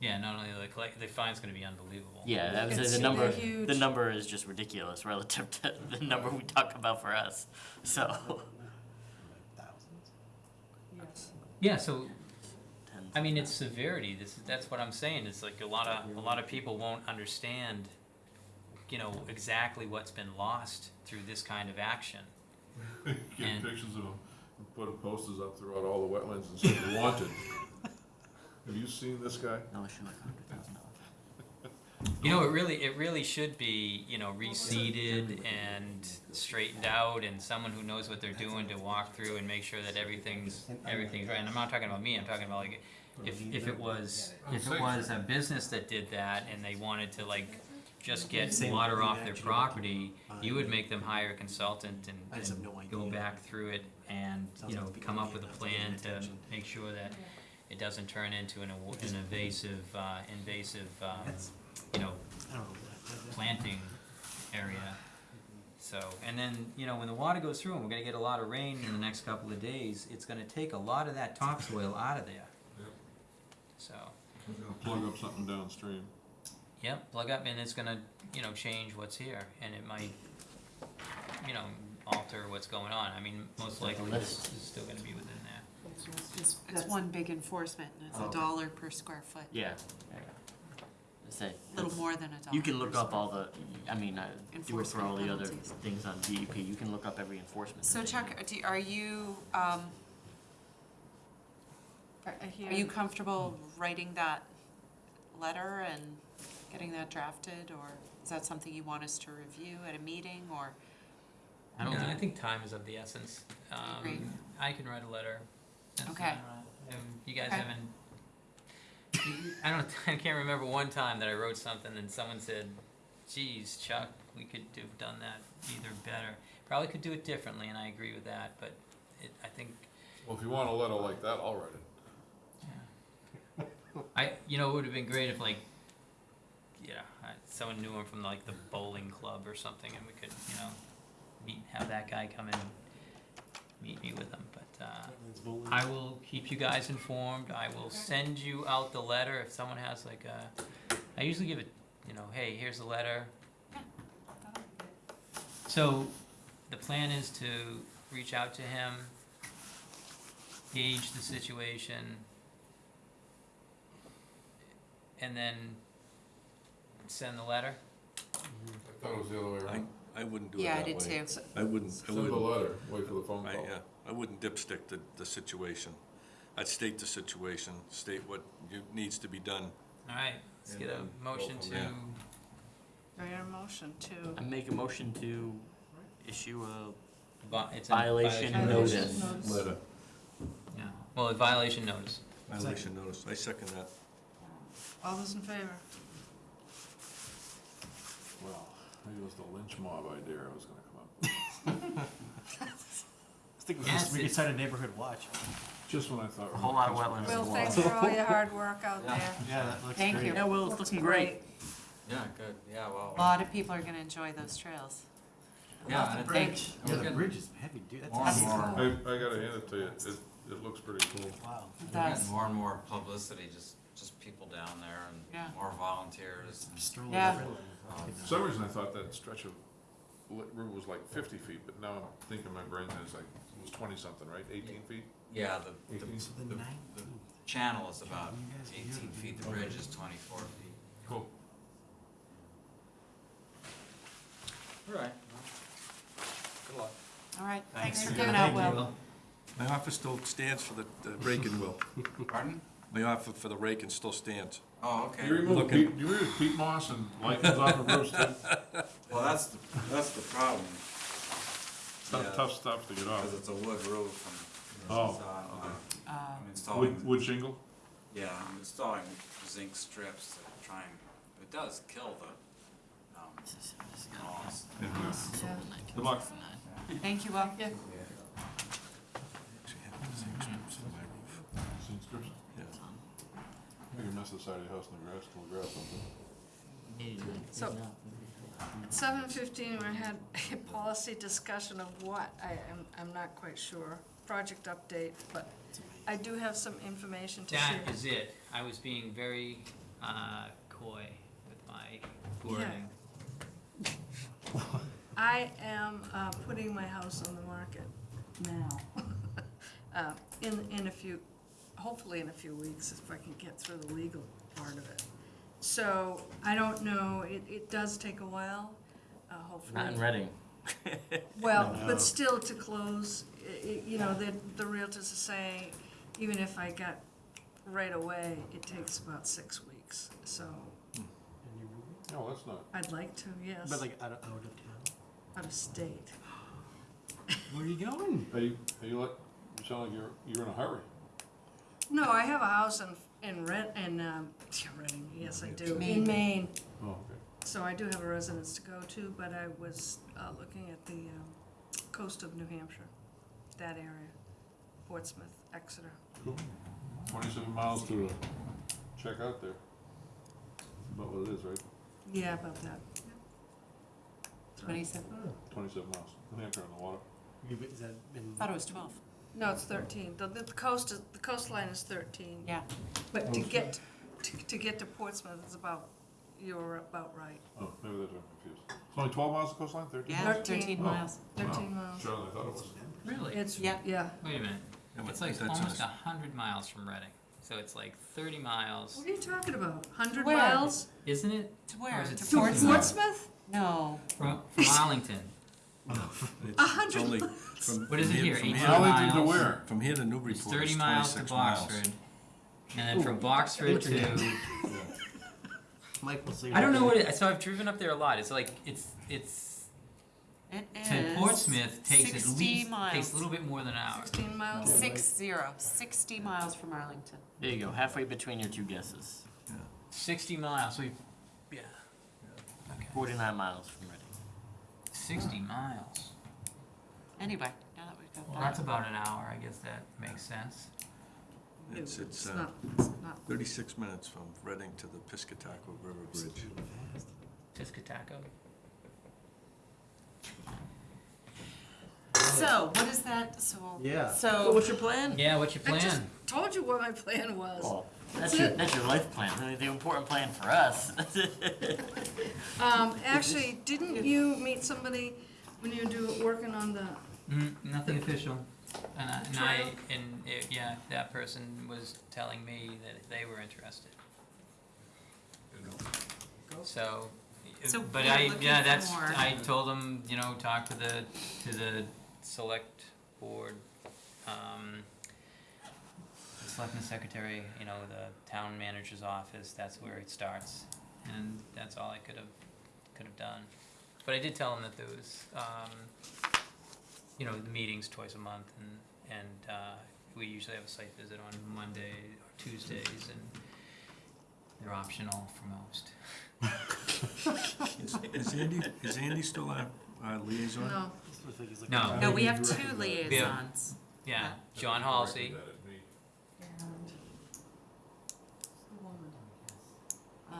Speaker 2: Yeah, not only the collect, the fine's going to be unbelievable.
Speaker 3: Yeah, that was
Speaker 1: It's-
Speaker 3: the number.
Speaker 1: huge.
Speaker 3: The number is just ridiculous relative to the number we talk about for us. So
Speaker 10: Thousands?
Speaker 1: Yes.
Speaker 2: Yeah, so
Speaker 3: tens
Speaker 2: I mean, it's severity. This that's what I'm saying. It's like a lot of a lot of people won't understand, you know, exactly what's been lost through this kind of action.
Speaker 6: Get
Speaker 2: And-
Speaker 6: pictures of them, and put posters up throughout all the wetlands and say, wanted. Have you seen this guy?
Speaker 3: No issue like hundred thousand dollars.
Speaker 2: You know, it really it really should be you know reseeded and straightened out, and someone who knows what they're doing to walk through and make sure that everything's everything's right. And I'm not talking about me. I'm talking about like If, if it was, if it was a business that did that and they wanted to like just get water off their property, you would
Speaker 10: Uh,
Speaker 2: make them hire a consultant and, and go back through it and, you know, come up with a
Speaker 10: a
Speaker 2: plan to make sure that it doesn't turn into an, aw- an invasive, uh, invasive, um, you know,
Speaker 10: I don't know. that- that-
Speaker 2: planting area. So, and then, you know, when the water goes through and we're gonna get a lot of rain in the next couple of days, it's gonna take a lot of that topsoil out of there.
Speaker 6: Yep.
Speaker 2: So,
Speaker 6: Plug up something downstream.
Speaker 2: yep, plug up and it's gonna, you know, change what's here and it might, you know, alter what's going on. I mean, most likely this is still gonna be within there.
Speaker 5: It's, it's one big enforcement, and it's
Speaker 3: Oh,
Speaker 5: a
Speaker 3: okay.
Speaker 5: dollar per square foot,
Speaker 3: Yeah. Say,
Speaker 5: a little more than a dollar.
Speaker 3: You can look
Speaker 5: per
Speaker 3: up
Speaker 5: square
Speaker 3: all the, I mean, I do it for all the other
Speaker 5: Enforcement
Speaker 3: things on DEP, you can look up every enforcement.
Speaker 5: So
Speaker 3: that they
Speaker 5: Chuck,
Speaker 3: do.
Speaker 5: do, are you, um,
Speaker 1: I- I
Speaker 5: are you comfortable writing that letter and getting that drafted, or is that something you want us to review at a meeting, or?
Speaker 2: I don't, I think time is of the essence.
Speaker 5: Agreed.
Speaker 2: Um, I can write a letter. That's
Speaker 5: Okay.
Speaker 2: not- um, You guys
Speaker 5: Okay.
Speaker 2: haven't, I don't, I can't remember one time that I wrote something and someone said, geez, Chuck, we could have done that either better. Probably could do it differently, and I agree with that, but it, I think,
Speaker 6: Well, if you want a letter like that, I'll write it.
Speaker 2: I, you know, it would have been great if like, yeah, someone knew him from like the bowling club or something, and we could, you know, meet, have that guy come and meet me with him, but, uh, I will keep you guys informed. I will send you out the letter if someone has like a, I usually give it, you know, hey, here's the letter. So the plan is to reach out to him, gauge the situation, and then send the letter.
Speaker 6: I thought it was the other way around.
Speaker 7: I wouldn't do it
Speaker 5: Yeah,
Speaker 7: that
Speaker 5: I
Speaker 7: way.
Speaker 5: did too.
Speaker 7: I wouldn't, I
Speaker 6: Send the
Speaker 7: wouldn't,
Speaker 6: letter, wait for the phone
Speaker 7: I,
Speaker 6: call.
Speaker 7: yeah, I wouldn't dipstick the, the situation. I'd state the situation, state what you- needs to be done.
Speaker 2: All right, let's
Speaker 6: And
Speaker 2: get
Speaker 6: then
Speaker 2: a
Speaker 6: go
Speaker 2: motion
Speaker 6: from
Speaker 2: to,
Speaker 6: there.
Speaker 1: I hear a motion to,
Speaker 3: I make a motion to issue a
Speaker 2: vi- it's a
Speaker 3: violation
Speaker 1: Violation
Speaker 3: notice.
Speaker 1: notice.
Speaker 6: Letter.
Speaker 2: Yeah, well, a violation notice.
Speaker 7: Violation notice, I second that.
Speaker 1: All those in favor?
Speaker 6: Well, maybe it was the lynch mob idea I was gonna come up with.
Speaker 10: I think we
Speaker 2: Yes,
Speaker 10: we
Speaker 2: it-
Speaker 10: could start a neighborhood watch.
Speaker 6: Just when I thought.
Speaker 3: A whole lot of
Speaker 6: Christmas
Speaker 3: wetlands.
Speaker 6: was
Speaker 1: Will, thanks for all your hard work out there.
Speaker 10: Yeah, that looks
Speaker 5: Thank
Speaker 10: great.
Speaker 5: you.
Speaker 3: Yeah, well, it's looking great.
Speaker 9: Yeah, good, yeah, well.
Speaker 5: A lot of people are gonna enjoy those trails.
Speaker 9: Yeah,
Speaker 10: the
Speaker 9: and it-
Speaker 10: bridge.
Speaker 9: we're
Speaker 10: Yeah, the
Speaker 9: getting-
Speaker 10: bridge is heavy, dude. That's
Speaker 9: More and
Speaker 10: heavy.
Speaker 9: more.
Speaker 6: I, I gotta hand it to you, it, it looks pretty cool.
Speaker 10: Wow.
Speaker 5: It
Speaker 9: We're
Speaker 5: does.
Speaker 9: getting more and more publicity, just, just people down there
Speaker 5: Yeah.
Speaker 9: and more volunteers. and,
Speaker 10: Strolling
Speaker 5: Yeah.
Speaker 10: around.
Speaker 9: um,
Speaker 6: For some reason, I thought that stretch of li- river was like fifty feet, but now I'm thinking in my brain that it's like, it was twenty-something, right? Eighteen feet?
Speaker 9: Yeah, the, the,
Speaker 6: Eighteen?
Speaker 10: The
Speaker 9: the, the
Speaker 10: nineteenth.
Speaker 9: channel is about
Speaker 10: You guys are
Speaker 9: eighteen
Speaker 10: here.
Speaker 9: feet, the bridge is twenty-four feet.
Speaker 6: Cool.
Speaker 9: All right. Good luck.
Speaker 5: All right, thanks for
Speaker 1: Thank
Speaker 5: coming out, Will.
Speaker 7: My office still stands for the, the raking will.
Speaker 9: Pardon?
Speaker 7: My offer for the rake and still stands.
Speaker 9: Oh, okay.
Speaker 6: Do you remove
Speaker 7: Looking-
Speaker 6: peat, you remove peat moss and lichens off of roofs too?
Speaker 9: Well, that's, the that's the problem.
Speaker 6: Tough,
Speaker 9: Yeah.
Speaker 6: tough stuff to get off.
Speaker 9: Because it's a wood roof and.
Speaker 6: Oh,
Speaker 9: it's, uh,
Speaker 6: okay.
Speaker 5: Uh,
Speaker 9: I'm installing,
Speaker 6: Wood, wood shingle?
Speaker 9: yeah, I'm installing zinc strips to try and, it does kill the, um, moss.
Speaker 6: Yeah.
Speaker 1: Yeah.
Speaker 6: Good luck.
Speaker 5: Thank you, Will.
Speaker 1: Yeah.
Speaker 7: Actually, have the same strips in my roof.
Speaker 6: Seen strips?
Speaker 7: Yeah.
Speaker 6: Maybe mess the side of your house in the grass, till the grass something.
Speaker 1: So, at seven fifteen, we had a policy discussion of what, I am, I'm not quite sure, project update, but I do have some information to share.
Speaker 2: That is it. I was being very, uh, coy with my wording.
Speaker 1: I am, uh, putting my house on the market now. Uh, in, in a few, hopefully in a few weeks, if I can get through the legal part of it. So, I don't know, it, it does take a while, uh, hopefully.
Speaker 3: Not in Reading.
Speaker 1: Well,
Speaker 10: No.
Speaker 1: but still to close, i- i- you know, the, the realtors are saying, even if I got right away, it takes about six weeks. So
Speaker 10: And you're moving?
Speaker 6: No, that's not.
Speaker 1: I'd like to, yes,
Speaker 10: But like out of, out of town?
Speaker 1: out of state.
Speaker 10: Where are you going?
Speaker 6: Are you, are you like, you sound like you're, you're in a hurry.
Speaker 1: No, I have a house in, in Red, in, um, Reading, yes, I do, in
Speaker 5: Maine.
Speaker 1: Maine.
Speaker 6: Oh, okay.
Speaker 1: So I do have a residence to go to, but I was, uh, looking at the, um, coast of New Hampshire, that area, Portsmouth, Exeter.
Speaker 6: Cool. Twenty-seven miles to, uh, check out there. About what it is, right?
Speaker 1: Yeah, about that.
Speaker 5: Twenty-seven,
Speaker 6: Twenty-seven miles. New Hampshire on the water.
Speaker 10: You- Is that been?
Speaker 5: thought it was twelve.
Speaker 1: No, it's thirteen, the, the coast is, the coastline is thirteen.
Speaker 5: Yeah.
Speaker 1: But to get, to, to get to Portsmouth is about, you're about right,
Speaker 6: Oh, maybe that's why I'm confused. It's only twelve miles of coastline, thirteen?
Speaker 5: Yeah,
Speaker 1: Thirteen.
Speaker 5: thirteen
Speaker 6: Oh.
Speaker 5: miles.
Speaker 1: thirteen
Speaker 6: Wow.
Speaker 1: miles.
Speaker 6: Shorter than I thought it was.
Speaker 2: Really?
Speaker 1: It's,
Speaker 5: Yeah.
Speaker 1: yeah.
Speaker 2: Wait a minute.
Speaker 7: Yeah, but
Speaker 2: It's like
Speaker 7: that's
Speaker 2: almost
Speaker 7: a-
Speaker 2: a hundred miles from Reading, so it's like thirty miles,
Speaker 1: What are you talking about? Hundred
Speaker 5: Where?
Speaker 1: miles?
Speaker 2: isn't it?
Speaker 5: To
Speaker 2: Or
Speaker 5: where?
Speaker 2: is it
Speaker 5: To
Speaker 2: sixty
Speaker 5: Portsmouth?
Speaker 1: Portsmouth?
Speaker 5: No,
Speaker 2: From, from Arlington.
Speaker 7: It's-
Speaker 1: A hundred
Speaker 7: only
Speaker 1: miles.
Speaker 7: from-
Speaker 2: What is it here,
Speaker 7: from
Speaker 2: 18
Speaker 6: Arlington to
Speaker 2: miles?
Speaker 6: where?
Speaker 7: From here to Newburyport
Speaker 2: It's
Speaker 7: is
Speaker 2: thirty miles to
Speaker 7: twenty-six miles.
Speaker 2: Boxford, and then from Boxford to,
Speaker 6: Yeah.
Speaker 10: Mike will say.
Speaker 2: I don't know what it, so I've driven up there a lot, it's like, it's, it's,
Speaker 5: it
Speaker 2: to
Speaker 5: is.
Speaker 2: Portsmouth takes at
Speaker 5: 60
Speaker 2: least, takes
Speaker 5: miles.
Speaker 2: a little bit more than an hour.
Speaker 1: Sixteen miles?
Speaker 5: Six zero, sixty miles from Arlington.
Speaker 3: There you go, halfway between your two guesses.
Speaker 2: Sixty miles, so you, yeah. Okay,
Speaker 3: Forty-nine miles from Reading.
Speaker 2: sixty miles.
Speaker 5: Anyway, now that we've got
Speaker 2: Well,
Speaker 5: that.
Speaker 2: that's about an hour, I guess that makes sense.
Speaker 7: It's, it's, uh,
Speaker 1: not, it's not.
Speaker 7: thirty-six minutes from Reading to the Piscataqua River Bridge.
Speaker 2: Piscataco?
Speaker 5: So, what is that, so,
Speaker 10: Yeah.
Speaker 5: so,
Speaker 3: what's your plan?
Speaker 2: Yeah, what's your
Speaker 1: I just
Speaker 2: plan?
Speaker 1: told you what my plan was.
Speaker 3: Well,
Speaker 1: That's
Speaker 3: that's your, that's your life plan, I mean, the important plan for us.
Speaker 1: Um, actually, didn't you meet somebody when you do, working on the,
Speaker 2: Mm, nothing official. And I, and I,
Speaker 1: Trail?
Speaker 2: and it, yeah, that person was telling me that they were interested. So,
Speaker 5: So
Speaker 2: but
Speaker 5: we're
Speaker 2: I,
Speaker 5: looking
Speaker 2: yeah,
Speaker 5: for
Speaker 2: that's,
Speaker 5: more.
Speaker 2: I told them, you know, talk to the, to the select board, um, the selectman secretary, you know, the town manager's office, that's where it starts. And that's all I could have, could have done. But I did tell them that there was, um, you know, the meetings twice a month and, and, uh, we usually have a site visit on Monday or Tuesdays and they're optional for most.
Speaker 7: Is is Andy, is Andy still our, our liaison?
Speaker 1: no,
Speaker 10: Looks like he's looking
Speaker 2: No.
Speaker 5: no, we have two
Speaker 6: directed that.
Speaker 5: liaisons.
Speaker 2: Yeah, John Halsey,
Speaker 6: Directed that at me.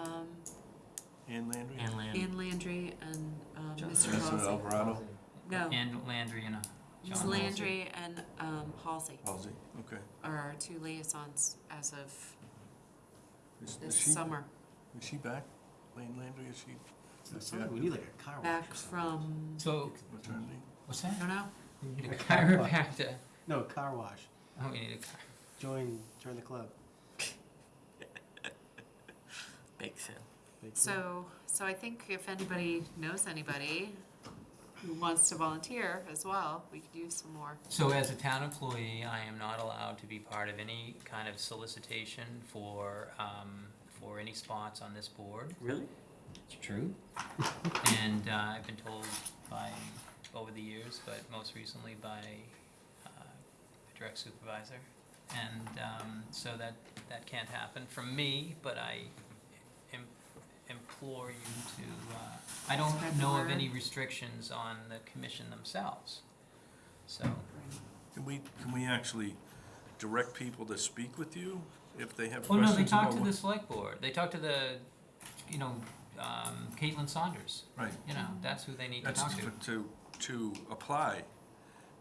Speaker 5: Um,
Speaker 7: Ann Landry?
Speaker 3: And land.
Speaker 5: Ann Landry and, um,
Speaker 3: John-
Speaker 5: Mr.
Speaker 7: Mr.
Speaker 5: Halsey.
Speaker 7: Alvarado?
Speaker 5: No,
Speaker 2: and Landry and uh, John
Speaker 5: Ms.
Speaker 2: Halsey.
Speaker 5: Landry and, um, Halsey
Speaker 7: Halsey, okay.
Speaker 5: are our two liaisons as of
Speaker 7: Is- is
Speaker 5: this
Speaker 7: she-
Speaker 5: summer.
Speaker 7: Is she back? Lane Landry, is she
Speaker 10: Something- We need like a car wash
Speaker 5: Back
Speaker 10: or something.
Speaker 5: from,
Speaker 2: So,
Speaker 7: maternity?
Speaker 2: what's
Speaker 5: I
Speaker 2: that?
Speaker 5: don't know,
Speaker 2: We need a chiropractor.
Speaker 10: No, car wash.
Speaker 2: Oh, we need a car.
Speaker 10: Join, join the club.
Speaker 3: Bake sale.
Speaker 10: Big
Speaker 5: so, so I think if anybody knows anybody who wants to volunteer as well, we could use some more.
Speaker 2: So as a town employee, I am not allowed to be part of any kind of solicitation for, um, for any spots on this board.
Speaker 3: Really?
Speaker 2: It's true. And uh, I've been told by, over the years, but most recently by uh, a direct supervisor. And um, so that, that can't happen from me, but I im- implore you to, uh, I don't
Speaker 5: Spread the
Speaker 2: know of
Speaker 5: word.
Speaker 2: any restrictions on the commission themselves. So,
Speaker 7: Can we, can we actually direct people to speak with you if they have
Speaker 2: oh no,
Speaker 7: questions
Speaker 2: they talk to
Speaker 7: what-
Speaker 2: the select board, they talk to the, you know, um, Caitlin Saunders,
Speaker 7: Right,
Speaker 2: you know, that's who they need to
Speaker 7: that's
Speaker 2: talk to.
Speaker 7: for- to, to apply.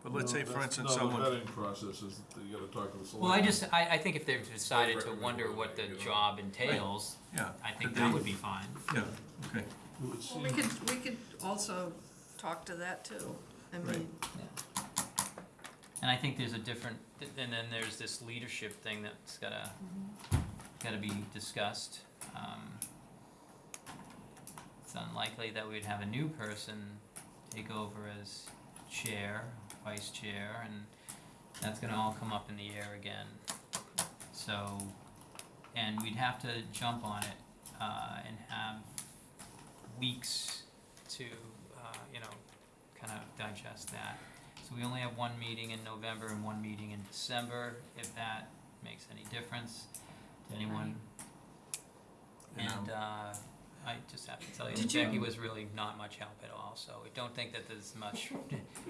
Speaker 7: But let's
Speaker 6: No,
Speaker 7: say, for
Speaker 6: that's-
Speaker 7: instance,
Speaker 6: No, the
Speaker 7: someone,
Speaker 6: vetting process is that you gotta talk to the select.
Speaker 2: Well, I just, I, I think if they've decided to wonder
Speaker 6: what
Speaker 2: what the job entails,
Speaker 7: yeah.
Speaker 2: I think
Speaker 7: but
Speaker 2: that
Speaker 7: they-
Speaker 2: would be fine.
Speaker 7: Yeah, okay.
Speaker 6: It would
Speaker 1: well, we could, we could also talk to that too. I
Speaker 7: Right.
Speaker 1: mean,
Speaker 2: And I think there's a different, and then there's this leadership thing that's gotta, gotta be discussed. Um, It's unlikely that we'd have a new person take over as chair, vice chair, and that's gonna all come up in the air again. So, and we'd have to jump on it, uh, and have weeks to, uh, you know, kind of digest that. So we only have one meeting in November and one meeting in December. If that makes any difference to anyone. And, uh, I just have to tell you, that
Speaker 1: Did you-
Speaker 2: Becky was really not much help at all, so I don't think that there's much,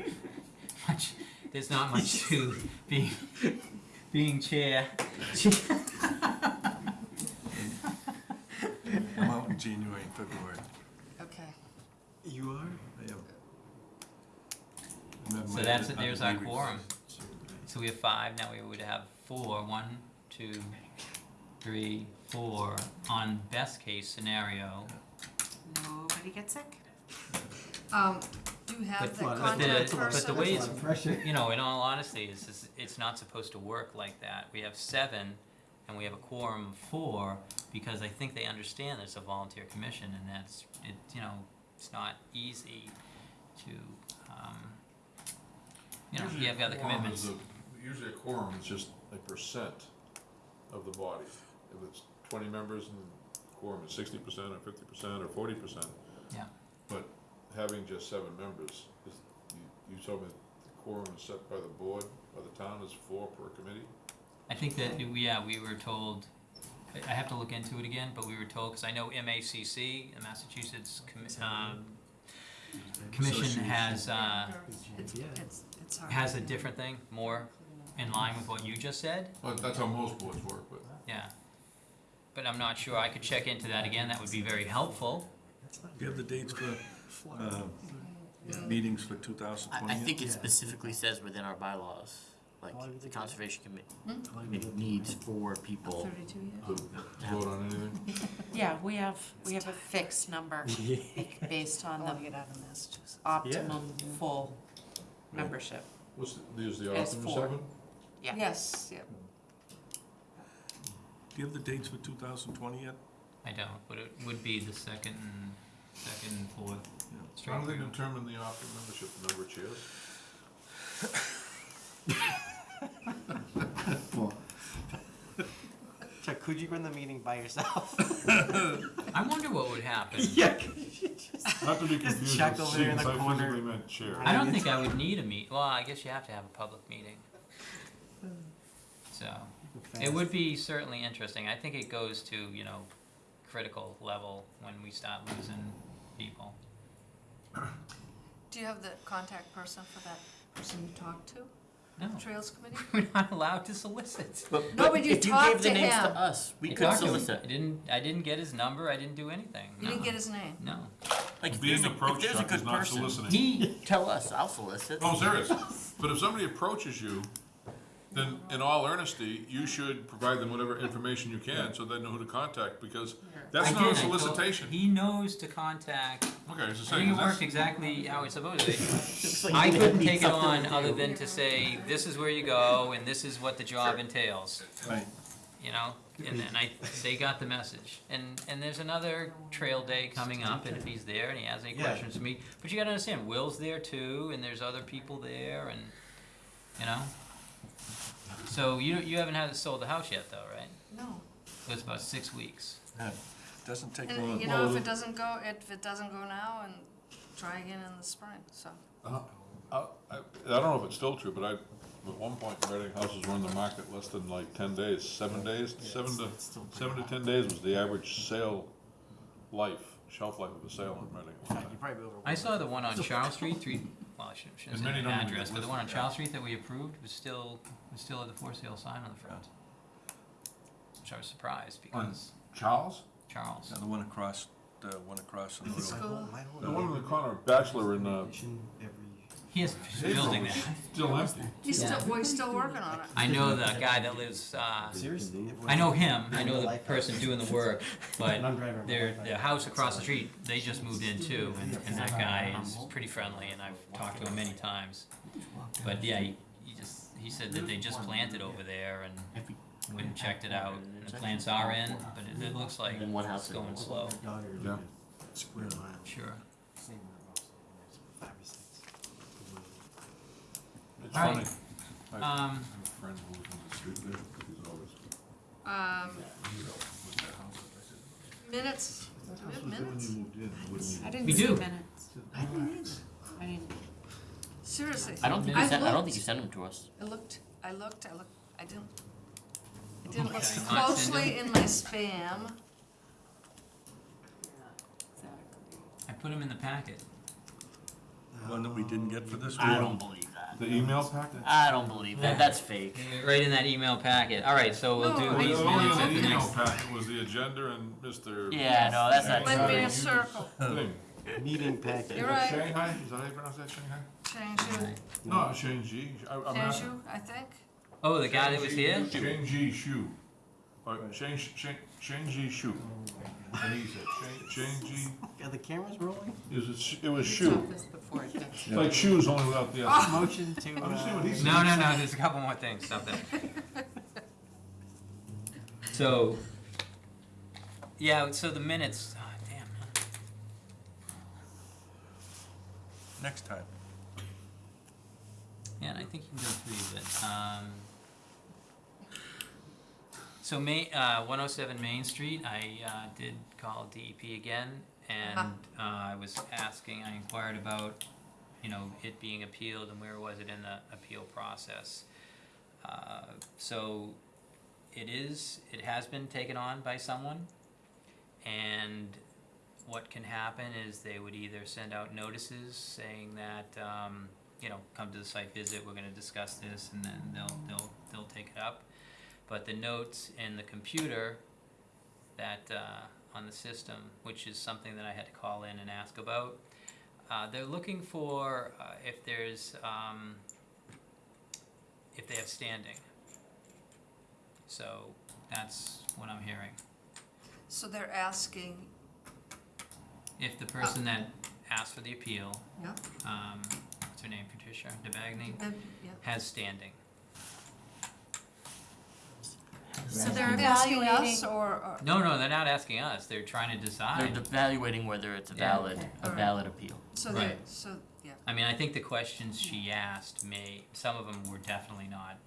Speaker 2: much, there's not much to being, being chair.
Speaker 7: I'm out in January and February.
Speaker 1: Okay.
Speaker 10: You are?
Speaker 7: I am. I'm
Speaker 2: So
Speaker 7: my
Speaker 2: that's,
Speaker 7: other-
Speaker 2: there's
Speaker 7: other
Speaker 2: our
Speaker 7: meetings.
Speaker 2: quorum. So we have five, now we would have four, one, two, three, four, on best case scenario.
Speaker 5: Nobody gets sick?
Speaker 1: Um, do you have
Speaker 2: But-
Speaker 1: the
Speaker 10: Well,
Speaker 2: But the,
Speaker 1: contact
Speaker 2: but
Speaker 1: person?
Speaker 2: the way
Speaker 10: That's a
Speaker 2: it's,
Speaker 10: lot of pressure.
Speaker 2: you know, in all honesty, it's, just- it's not supposed to work like that. We have seven, and we have a quorum of four, because I think they understand that it's a volunteer commission, and that's, it, you know, it's not easy to, um, you know,
Speaker 6: Usually
Speaker 2: you have
Speaker 6: a
Speaker 2: other
Speaker 6: quorum
Speaker 2: commitments.
Speaker 6: a- Usually a quorum is just a percent of the body. If it's twenty members and the quorum is sixty percent or fifty percent or forty percent.
Speaker 2: Yeah.
Speaker 6: But having just seven members, is, you, you told me the quorum is set by the board, by the town is four per committee?
Speaker 2: I think that, we- yeah, we were told, I I have to look into it again, but we were told, because I know MACC, the Massachusetts Commi- um, Commission has, uh,
Speaker 1: It's, it's, it's hard.
Speaker 2: has a different thing, more in line with what you just said,
Speaker 6: Well, that's how most boards work, but.
Speaker 2: yeah. But I'm not sure, I could check into that again, that would be very helpful.
Speaker 10: That's
Speaker 7: Do you have the dates for, uh, meetings for two thousand twenty?
Speaker 3: I, I think it specifically says within our bylaws, like the
Speaker 10: they do
Speaker 3: conservation committee,
Speaker 1: Hmm?
Speaker 3: needs four people.
Speaker 1: Thirty-two years?
Speaker 6: To vote on anything?
Speaker 5: Yeah, we have, we have a fixed number based on
Speaker 1: I wanna
Speaker 5: the
Speaker 1: get out of Massachusetts.
Speaker 5: optimum full membership.
Speaker 6: What's, the- use the
Speaker 5: It's
Speaker 6: optimum
Speaker 5: four.
Speaker 6: seven?
Speaker 5: Yeah.
Speaker 1: Yes, yep.
Speaker 7: Do you have the dates for two thousand twenty yet?
Speaker 2: I don't, but it would be the second and, second and fourth. straight
Speaker 6: How do they determine the optimum membership, number of chairs?
Speaker 10: Chuck, could you run the meeting by yourself?
Speaker 2: I wonder what would happen.
Speaker 10: yeah.
Speaker 6: Not to be confused
Speaker 10: Chuck
Speaker 6: with
Speaker 10: over there in
Speaker 6: seats,
Speaker 10: the
Speaker 6: I
Speaker 10: corner.
Speaker 6: physically meant chair.
Speaker 2: I don't think I would need a meet, well, I guess you have to have a public meeting. So, it would be certainly interesting, I think it goes to, you know, critical level when we start losing people.
Speaker 1: Do you have the contact person for that person you talked to?
Speaker 2: No,
Speaker 1: Trails Committee?
Speaker 2: we're not allowed to solicit.
Speaker 3: But,
Speaker 1: No, but you
Speaker 3: if you
Speaker 1: talked
Speaker 3: gave the
Speaker 1: to
Speaker 3: names
Speaker 1: him.
Speaker 3: to us, we
Speaker 2: I
Speaker 3: could
Speaker 2: talked to him.
Speaker 3: solicit.
Speaker 2: I didn't, I didn't get his number, I didn't do anything,
Speaker 1: You didn't
Speaker 2: no.
Speaker 1: get his name?
Speaker 2: No,
Speaker 3: Like, if
Speaker 6: Being
Speaker 3: a, if
Speaker 6: approached,
Speaker 3: there's a
Speaker 6: Chuck, is
Speaker 3: good
Speaker 6: not
Speaker 3: person,
Speaker 6: soliciting.
Speaker 2: he,
Speaker 3: tell us, I'll solicit.
Speaker 6: Oh, serious. But if somebody approaches you, then in all earnesty, you should provide them whatever information you can so they know who to contact because that's
Speaker 2: I
Speaker 6: not a
Speaker 2: did, I told-
Speaker 6: solicitation.
Speaker 2: He knows to contact,
Speaker 6: Okay, it's the
Speaker 2: I
Speaker 6: same.
Speaker 2: it
Speaker 6: that's-
Speaker 2: worked exactly how it's supposed to be.
Speaker 3: Looks like
Speaker 2: I
Speaker 3: you
Speaker 2: couldn't
Speaker 3: need
Speaker 2: take it
Speaker 3: something
Speaker 2: on
Speaker 3: to
Speaker 2: other than to say, this is where you go and this is what the job entails,
Speaker 7: Right.
Speaker 2: you know? And then I, they got the message. And, and there's another trail day coming up and if he's there and he has any
Speaker 10: Yeah.
Speaker 2: questions for me, but you gotta understand, Will's there too and there's other people there and, you know? So you, you haven't had it sold the house yet though, right?
Speaker 1: No.
Speaker 2: So it's about six weeks.
Speaker 7: Yeah, Doesn't take
Speaker 1: And,
Speaker 7: long.
Speaker 1: you know, if it doesn't go, if it doesn't go now, and try again in the spring, so.
Speaker 6: Uh, I, I I don't know if it's still true, but I, at one point, Reading houses were on the market less than like ten days, seven days, seven to,
Speaker 10: it's still
Speaker 6: seven to ten days was the average sale life, shelf life of a sale in Reading. at one
Speaker 10: you
Speaker 6: time.
Speaker 10: probably over.
Speaker 2: I saw the one on Charles Street, three, well, I shouldn't, shouldn't
Speaker 6: And
Speaker 2: say
Speaker 6: many
Speaker 2: the
Speaker 6: don't even
Speaker 2: address, but the one on
Speaker 6: listed, yeah.
Speaker 2: Charles Street that we approved was still, was still at the for sale sign on the front. Which I was surprised because
Speaker 6: Charles?
Speaker 2: Charles,
Speaker 7: Yeah, the one across, the one across the
Speaker 1: The
Speaker 7: road.
Speaker 1: school.
Speaker 6: The one in the corner, Bachelor in, uh,
Speaker 2: he has a building that.
Speaker 6: still empty.
Speaker 1: He's still, well, he's still working on it.
Speaker 2: I know the guy that lives, uh,
Speaker 10: Seriously?
Speaker 2: I know him, I know the person doing the work, but
Speaker 10: And
Speaker 2: their, the house across the street, they just moved in too, and, and that guy is pretty friendly, and I've talked to him many times. But yeah, he, he said that they just planted over there and went and checked it out, and the plants are in, but it, it looks like
Speaker 3: And one
Speaker 2: it's
Speaker 3: house is-
Speaker 2: going slow,
Speaker 10: Daughter
Speaker 6: Yeah.
Speaker 10: Square mile.
Speaker 2: sure.
Speaker 10: Same number of Five or six.
Speaker 6: It's
Speaker 2: All right.
Speaker 6: funny. I have
Speaker 2: Um,
Speaker 6: a friend who lives on the street there, he's always.
Speaker 1: Um, minutes, do we have minutes?
Speaker 5: I didn't
Speaker 2: We
Speaker 5: see
Speaker 2: do.
Speaker 5: minutes.
Speaker 1: I didn't,
Speaker 5: I didn't,
Speaker 1: seriously.
Speaker 3: I don't think you
Speaker 1: I
Speaker 3: sent, I don't think
Speaker 1: looked.
Speaker 3: you sent them to us.
Speaker 1: I looked, I looked, I looked, I didn't, oh I didn't look
Speaker 2: Not
Speaker 1: closely in my spam. Exactly.
Speaker 2: I put them in the packet.
Speaker 7: One that we didn't get for this
Speaker 3: I don't believe that.
Speaker 6: The email packet?
Speaker 3: I don't believe that. That's fake.
Speaker 2: Right in that email packet. All right, so we'll
Speaker 1: No,
Speaker 2: do
Speaker 1: I-
Speaker 2: these
Speaker 6: Only
Speaker 2: minutes
Speaker 6: in
Speaker 2: at
Speaker 6: the
Speaker 2: the
Speaker 6: email
Speaker 2: next.
Speaker 6: packet was the agenda and Mr.
Speaker 3: Yeah, no, that's not
Speaker 1: Went me
Speaker 3: true.
Speaker 1: a circle.
Speaker 6: Thing.
Speaker 10: Meeting packet.
Speaker 1: You're right.
Speaker 6: Shanghai, is that how you pronounce that, Shanghai?
Speaker 1: Changju,
Speaker 6: No, Shang-Chi, I, I'm asking.
Speaker 1: Changju, I think.
Speaker 2: Oh, the guy that was here?
Speaker 6: Shang-Chi Shu. Or Shang, Shang, Shang-Chi Shu. And he said, Shang,
Speaker 10: Are the cameras rolling?
Speaker 6: Is it sh- it was
Speaker 5: We
Speaker 6: Shu.
Speaker 5: talked this before, it gets-
Speaker 6: It's like shoes only without the S.
Speaker 10: Motion to,
Speaker 6: I'm just seeing what
Speaker 10: uh,
Speaker 6: he said.
Speaker 2: No, no, no, there's a couple more things, stop that. So, yeah, so the minutes, oh, damn. huh.
Speaker 7: Next time.
Speaker 2: Yeah, and I think you can go through it. Um, so May, uh, one oh seven Main Street, I, uh, did call DEP again, and, uh, I was asking, I inquired about, you know, it being appealed and where was it in the appeal process. Uh, so, it is, it has been taken on by someone, and what can happen is they would either send out notices saying that, um, you know, come to the site visit, we're gonna discuss this, and then they'll, they'll, they'll take it up. But the notes in the computer that, uh, on the system, which is something that I had to call in and ask about, uh, they're looking for, uh, if there's, um, if they have standing. So, that's what I'm hearing.
Speaker 1: So they're asking,
Speaker 2: If the person that asked for the appeal,
Speaker 1: yeah,
Speaker 2: um, what's her name, Patricia DeBagny,
Speaker 1: uh, yeah.
Speaker 2: has standing.
Speaker 5: So they're
Speaker 1: Are they
Speaker 5: evaluating,
Speaker 1: us or, or,
Speaker 2: No, no, they're not asking us, they're trying to decide.
Speaker 3: They're
Speaker 2: decide.
Speaker 3: evaluating whether it's a
Speaker 2: Yeah.
Speaker 3: valid,
Speaker 5: Okay.
Speaker 3: a
Speaker 1: Alright.
Speaker 3: valid appeal.
Speaker 1: so they,
Speaker 2: Right.
Speaker 1: so, yeah.
Speaker 2: I mean, I think the questions she asked may, some of them were definitely not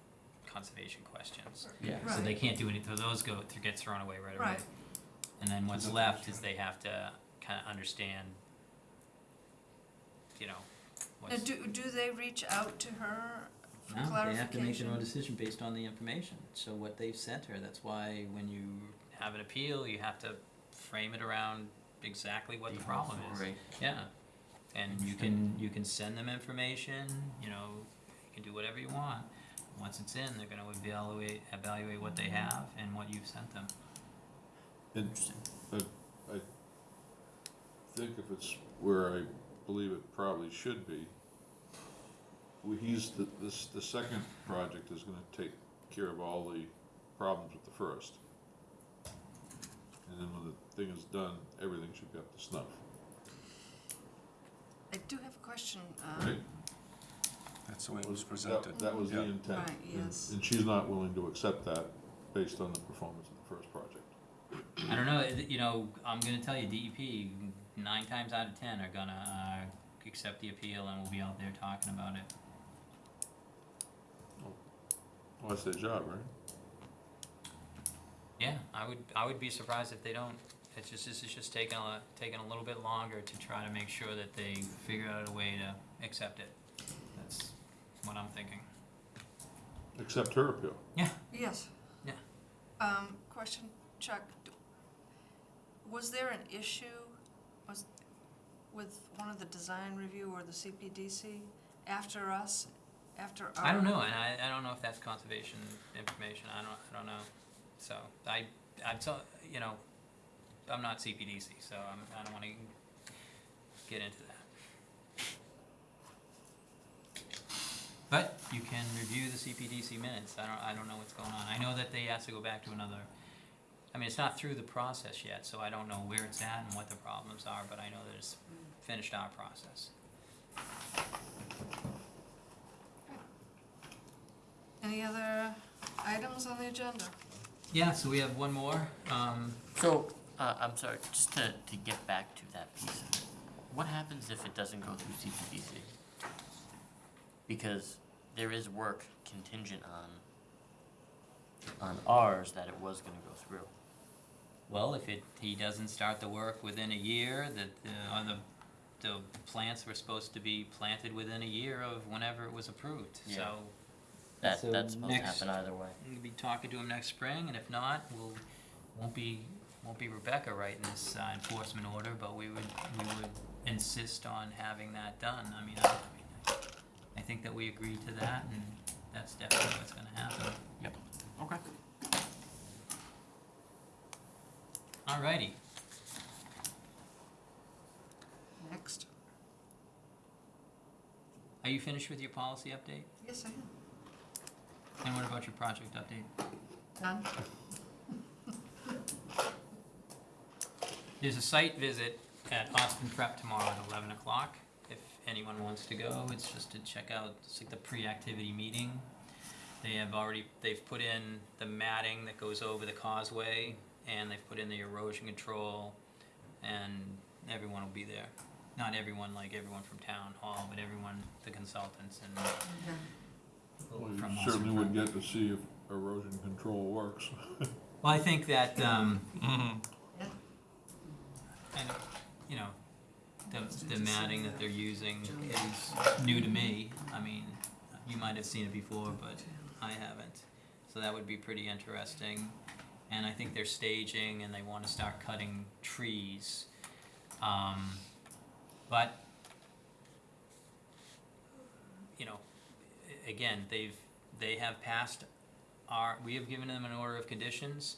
Speaker 2: conservation questions.
Speaker 3: Yeah.
Speaker 2: So
Speaker 1: Right.
Speaker 2: they can't do any, so those go, th- get thrown away right away.
Speaker 1: Right.
Speaker 2: And then what's left is they have to kinda understand, you know,
Speaker 1: Now,
Speaker 2: what's.
Speaker 1: do, do they reach out to her for
Speaker 2: No, they
Speaker 1: clarification?
Speaker 2: have to make their own decision based on the information, so what they've sent her, that's why when you have an appeal, you have to frame it around exactly what the problem is.
Speaker 3: Right.
Speaker 2: Yeah, and you can, you can send them information, you know, you can do whatever you want. Once it's in, they're gonna evaluate, evaluate what they have and what you've sent them.
Speaker 6: Interesting. I, I think if it's where I believe it probably should be, we, he's, the, this, the second project is gonna take care of all the problems with the first. And then when the thing is done, everything should be up to snuff,
Speaker 1: I do have a question, uh,
Speaker 6: right?
Speaker 7: That's the way it was
Speaker 6: That-
Speaker 7: presented.
Speaker 6: That was the
Speaker 7: Yeah.
Speaker 6: intent.
Speaker 1: Right,
Speaker 6: And-
Speaker 1: yes.
Speaker 6: And she's not willing to accept that based on the performance of the first project.
Speaker 2: I don't know, it- you know, I'm gonna tell you, DEP, nine times out of ten are gonna, uh, accept the appeal and we'll be out there talking about it.
Speaker 6: Well, that's their job, right?
Speaker 2: Yeah, I would, I would be surprised if they don't. It's just, this is just taking a, taking a little bit longer to try to make sure that they figure out a way to accept it. That's what I'm thinking.
Speaker 6: Accept her appeal.
Speaker 2: Yeah.
Speaker 1: yes.
Speaker 2: Yeah.
Speaker 1: Um, question, Chuck, d- was there an issue, was, with one of the design review or the CPDC after us, after our?
Speaker 2: I don't know, and I, I don't know if that's conservation information, I don't, I don't know. So, I, I'm so, you know, I'm not CPDC, so I'm, I don't wanna get into that. But you can review the CPDC minutes, I don't, I don't know what's going on, I know that they has to go back to another, I mean, it's not through the process yet, so I don't know where it's at and what the problems are, but I know that it's finished our process.
Speaker 1: Any other items on the agenda?
Speaker 2: Yeah, so we have one more, um,
Speaker 3: So, uh, I'm sorry, just to, to get back to that piece of it, what happens if it doesn't go through CPDC? Because there is work contingent on, on ours that it was gonna go through.
Speaker 2: Well, if it, he doesn't start the work within a year, that, uh, or the, the plants were supposed to be planted within a year of whenever it was approved,
Speaker 3: Yeah.
Speaker 2: so
Speaker 3: That,
Speaker 2: So
Speaker 3: that's supposed to
Speaker 2: next-
Speaker 3: happen either way.
Speaker 2: We'll be talking to him next spring, and if not, we'll, won't be, won't be Rebecca writing this uh, enforcement order, but we would, we would insist on having that done. I mean, I, I mean, I think that we agreed to that, and that's definitely what's gonna happen.
Speaker 3: Yep. Okay.
Speaker 2: Alrighty,
Speaker 1: Next.
Speaker 2: are you finished with your policy update?
Speaker 1: Yes, I am.
Speaker 2: And what about your project update?
Speaker 1: Done?
Speaker 2: There's a site visit at Austin Prep tomorrow at eleven o'clock. If anyone wants to go, it's just to check out, it's like the pre-activity meeting. They have already, they've put in the matting that goes over the causeway, and they've put in the erosion control, and everyone will be there. Not everyone, like everyone from town hall, but everyone, the consultants and
Speaker 6: Well,
Speaker 2: from
Speaker 6: you certainly would get to see if erosion control works.
Speaker 2: Well, I think that, um,
Speaker 1: Yeah.
Speaker 2: and, you know, the, the matting that they're using is new to me. I mean, you might have seen it before, but I haven't. So that would be pretty interesting. And I think they're staging and they wanna start cutting trees. Um, but, you know, again, they've, they have passed our, we have given them an order of conditions.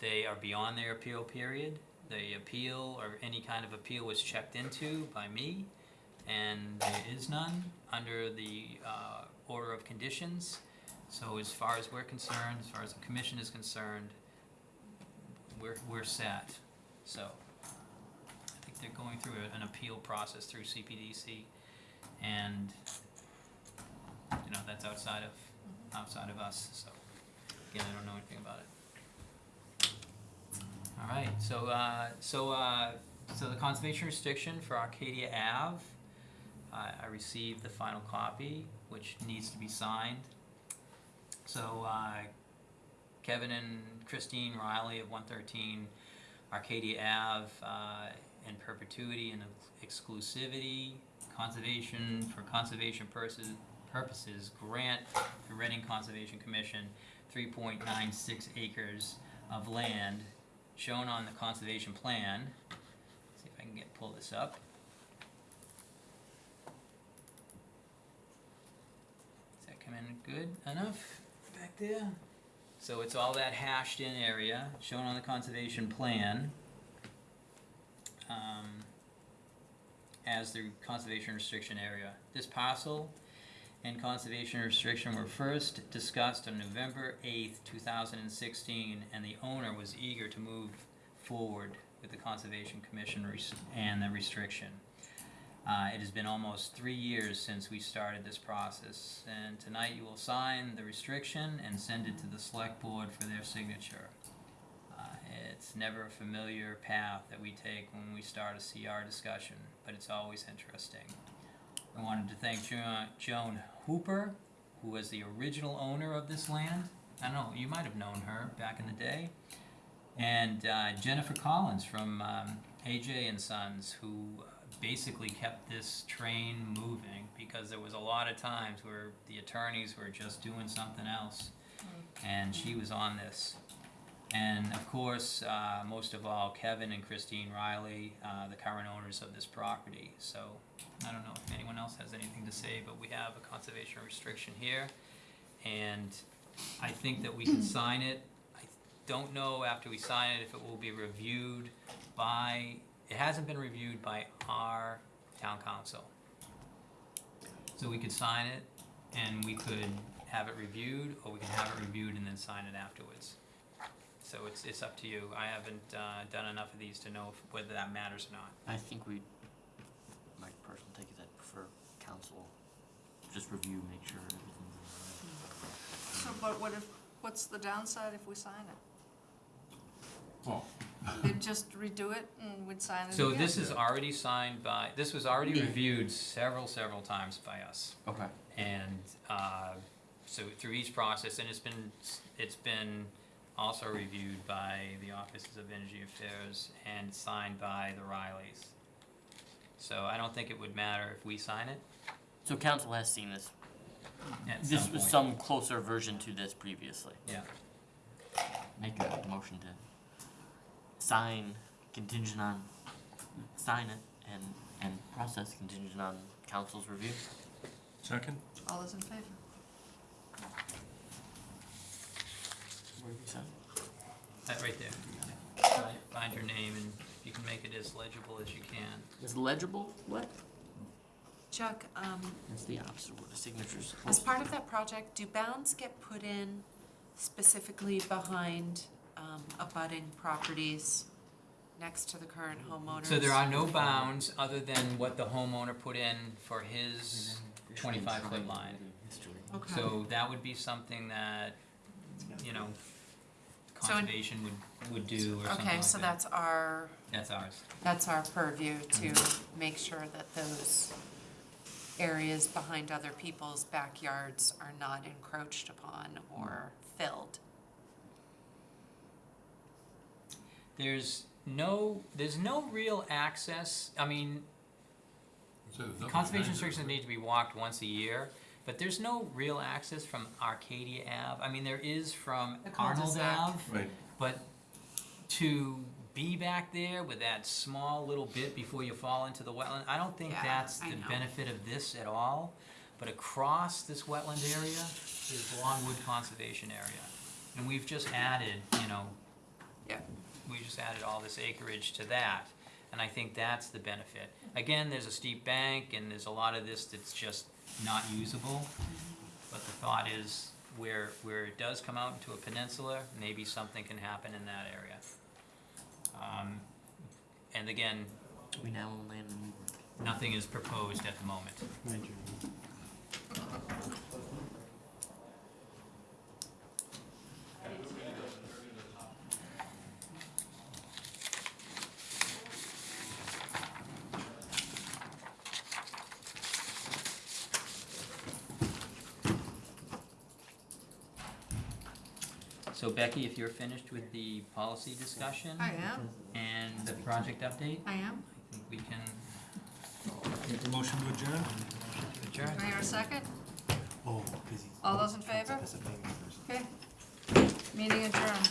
Speaker 2: They are beyond their appeal period. The appeal or any kind of appeal was checked into by me, and there is none under the uh, order of conditions. So as far as we're concerned, as far as the commission is concerned, we're, we're set. So they're going through a- an appeal process through CPDC, and you know, that's outside of, outside of us, so again, I don't know anything about it. All right, so, uh, so, uh, so the conservation restriction for Arcadia Ave, I, I received the final copy, which needs to be signed. So, uh, Kevin and Christine Riley of one thirteen Arcadia Ave, uh, in perpetuity and exclusivity, conservation, for conservation purposes, grant the Reading Conservation Commission three point nine six acres of land shown on the conservation plan. See if I can get, pull this up. Does that come in good enough back there? So it's all that hashed in area shown on the conservation plan. Um, as the conservation restriction area. This parcel and conservation restriction were first discussed on November eighth, two thousand and sixteen, and the owner was eager to move forward with the Conservation Commission and the restriction. Uh, it has been almost three years since we started this process, and tonight you will sign the restriction and send it to the select board for their signature. It's never a familiar path that we take when we start a CR discussion, but it's always interesting. I wanted to thank Jo- Joan Hooper, who was the original owner of this land. I don't know, you might have known her back in the day. And uh, Jennifer Collins from um, AJ and Sons, who basically kept this train moving because there was a lot of times where the attorneys were just doing something else, and she was on this. And of course, uh, most of all, Kevin and Christine Riley, uh, the current owners of this property. So I don't know if anyone else has anything to say, but we have a conservation restriction here. And I think that we can sign it. I don't know after we sign it if it will be reviewed by, it hasn't been reviewed by our town counsel. So we could sign it and we could have it reviewed, or we can have it reviewed and then sign it afterwards. So it's, it's up to you. I haven't, uh, done enough of these to know if, whether that matters or not.
Speaker 3: I think we, my personal take is I'd prefer counsel just review, make sure everything's
Speaker 1: So, but what if, what's the downside if we sign it?
Speaker 6: Well,
Speaker 1: They'd just redo it and we'd sign it again?
Speaker 2: So this is already signed by, this was already reviewed several, several times by us.
Speaker 3: Okay.
Speaker 2: And, uh, so through each process, and it's been, it's been also reviewed by the Offices of Energy Affairs and signed by the Rileys. So I don't think it would matter if we sign it.
Speaker 3: So counsel has seen this
Speaker 2: at
Speaker 3: This
Speaker 2: some
Speaker 3: was
Speaker 2: point.
Speaker 3: some closer version to this previously.
Speaker 2: Yeah,
Speaker 3: Make a motion to sign contingent on, sign it and, and process contingent on counsel's review.
Speaker 7: Second?
Speaker 1: All those in favor?
Speaker 3: Where do we sign?
Speaker 2: that right there. Find- Find your name and you can make it as legible as you can.
Speaker 3: Is legible? What?
Speaker 5: Chuck, um,
Speaker 3: That's the opposite of what a signature's
Speaker 5: as part of that project, do bounds get put in specifically behind, um, abutting properties next to the current homeowners?
Speaker 2: So there are no bounds other than what the homeowner put in for his twenty-five foot line.
Speaker 5: Okay.
Speaker 2: So that would be something that, you know,
Speaker 5: So
Speaker 2: conservation would, would do or something like that.
Speaker 5: Okay, so that's our,
Speaker 2: That's ours.
Speaker 5: that's our purview to mm-hmm. make sure that those areas behind other people's backyards are not encroached upon or mm-hmm. filled.
Speaker 2: There's no, there's no real access, I mean,
Speaker 6: So there's nothing
Speaker 2: conservation
Speaker 6: behind
Speaker 2: restrictions
Speaker 6: is
Speaker 2: need to be walked once a year, but there's no real access from Arcadia Ave. I mean, there is from
Speaker 5: The
Speaker 2: Arnold
Speaker 5: cul-de-sac.
Speaker 2: Ave,
Speaker 7: Right.
Speaker 2: but to be back there with that small little bit before you fall into the wetland, I don't think
Speaker 5: Yeah,
Speaker 2: that's
Speaker 5: I
Speaker 2: the
Speaker 5: know.
Speaker 2: benefit of this at all. But across this wetland area is Longwood Conservation Area. And we've just added, you know,
Speaker 5: Yeah.
Speaker 2: we just added all this acreage to that, and I think that's the benefit. Again, there's a steep bank, and there's a lot of this that's just not usable, but the thought is, where, where it does come out into a peninsula, maybe something can happen in that area. Um, and again,
Speaker 3: We now own land in Newburgh.
Speaker 2: nothing is proposed at the moment. Becky, if you're finished with the policy discussion
Speaker 1: I am,
Speaker 2: and the project update,
Speaker 1: I am.
Speaker 2: I think we can
Speaker 7: Make a motion to adjourn?
Speaker 2: adjourn.
Speaker 1: Do I hear a second?
Speaker 10: Oh, because he's.
Speaker 1: All those in favor?
Speaker 10: As a family person.
Speaker 1: Okay. Meeting adjourned.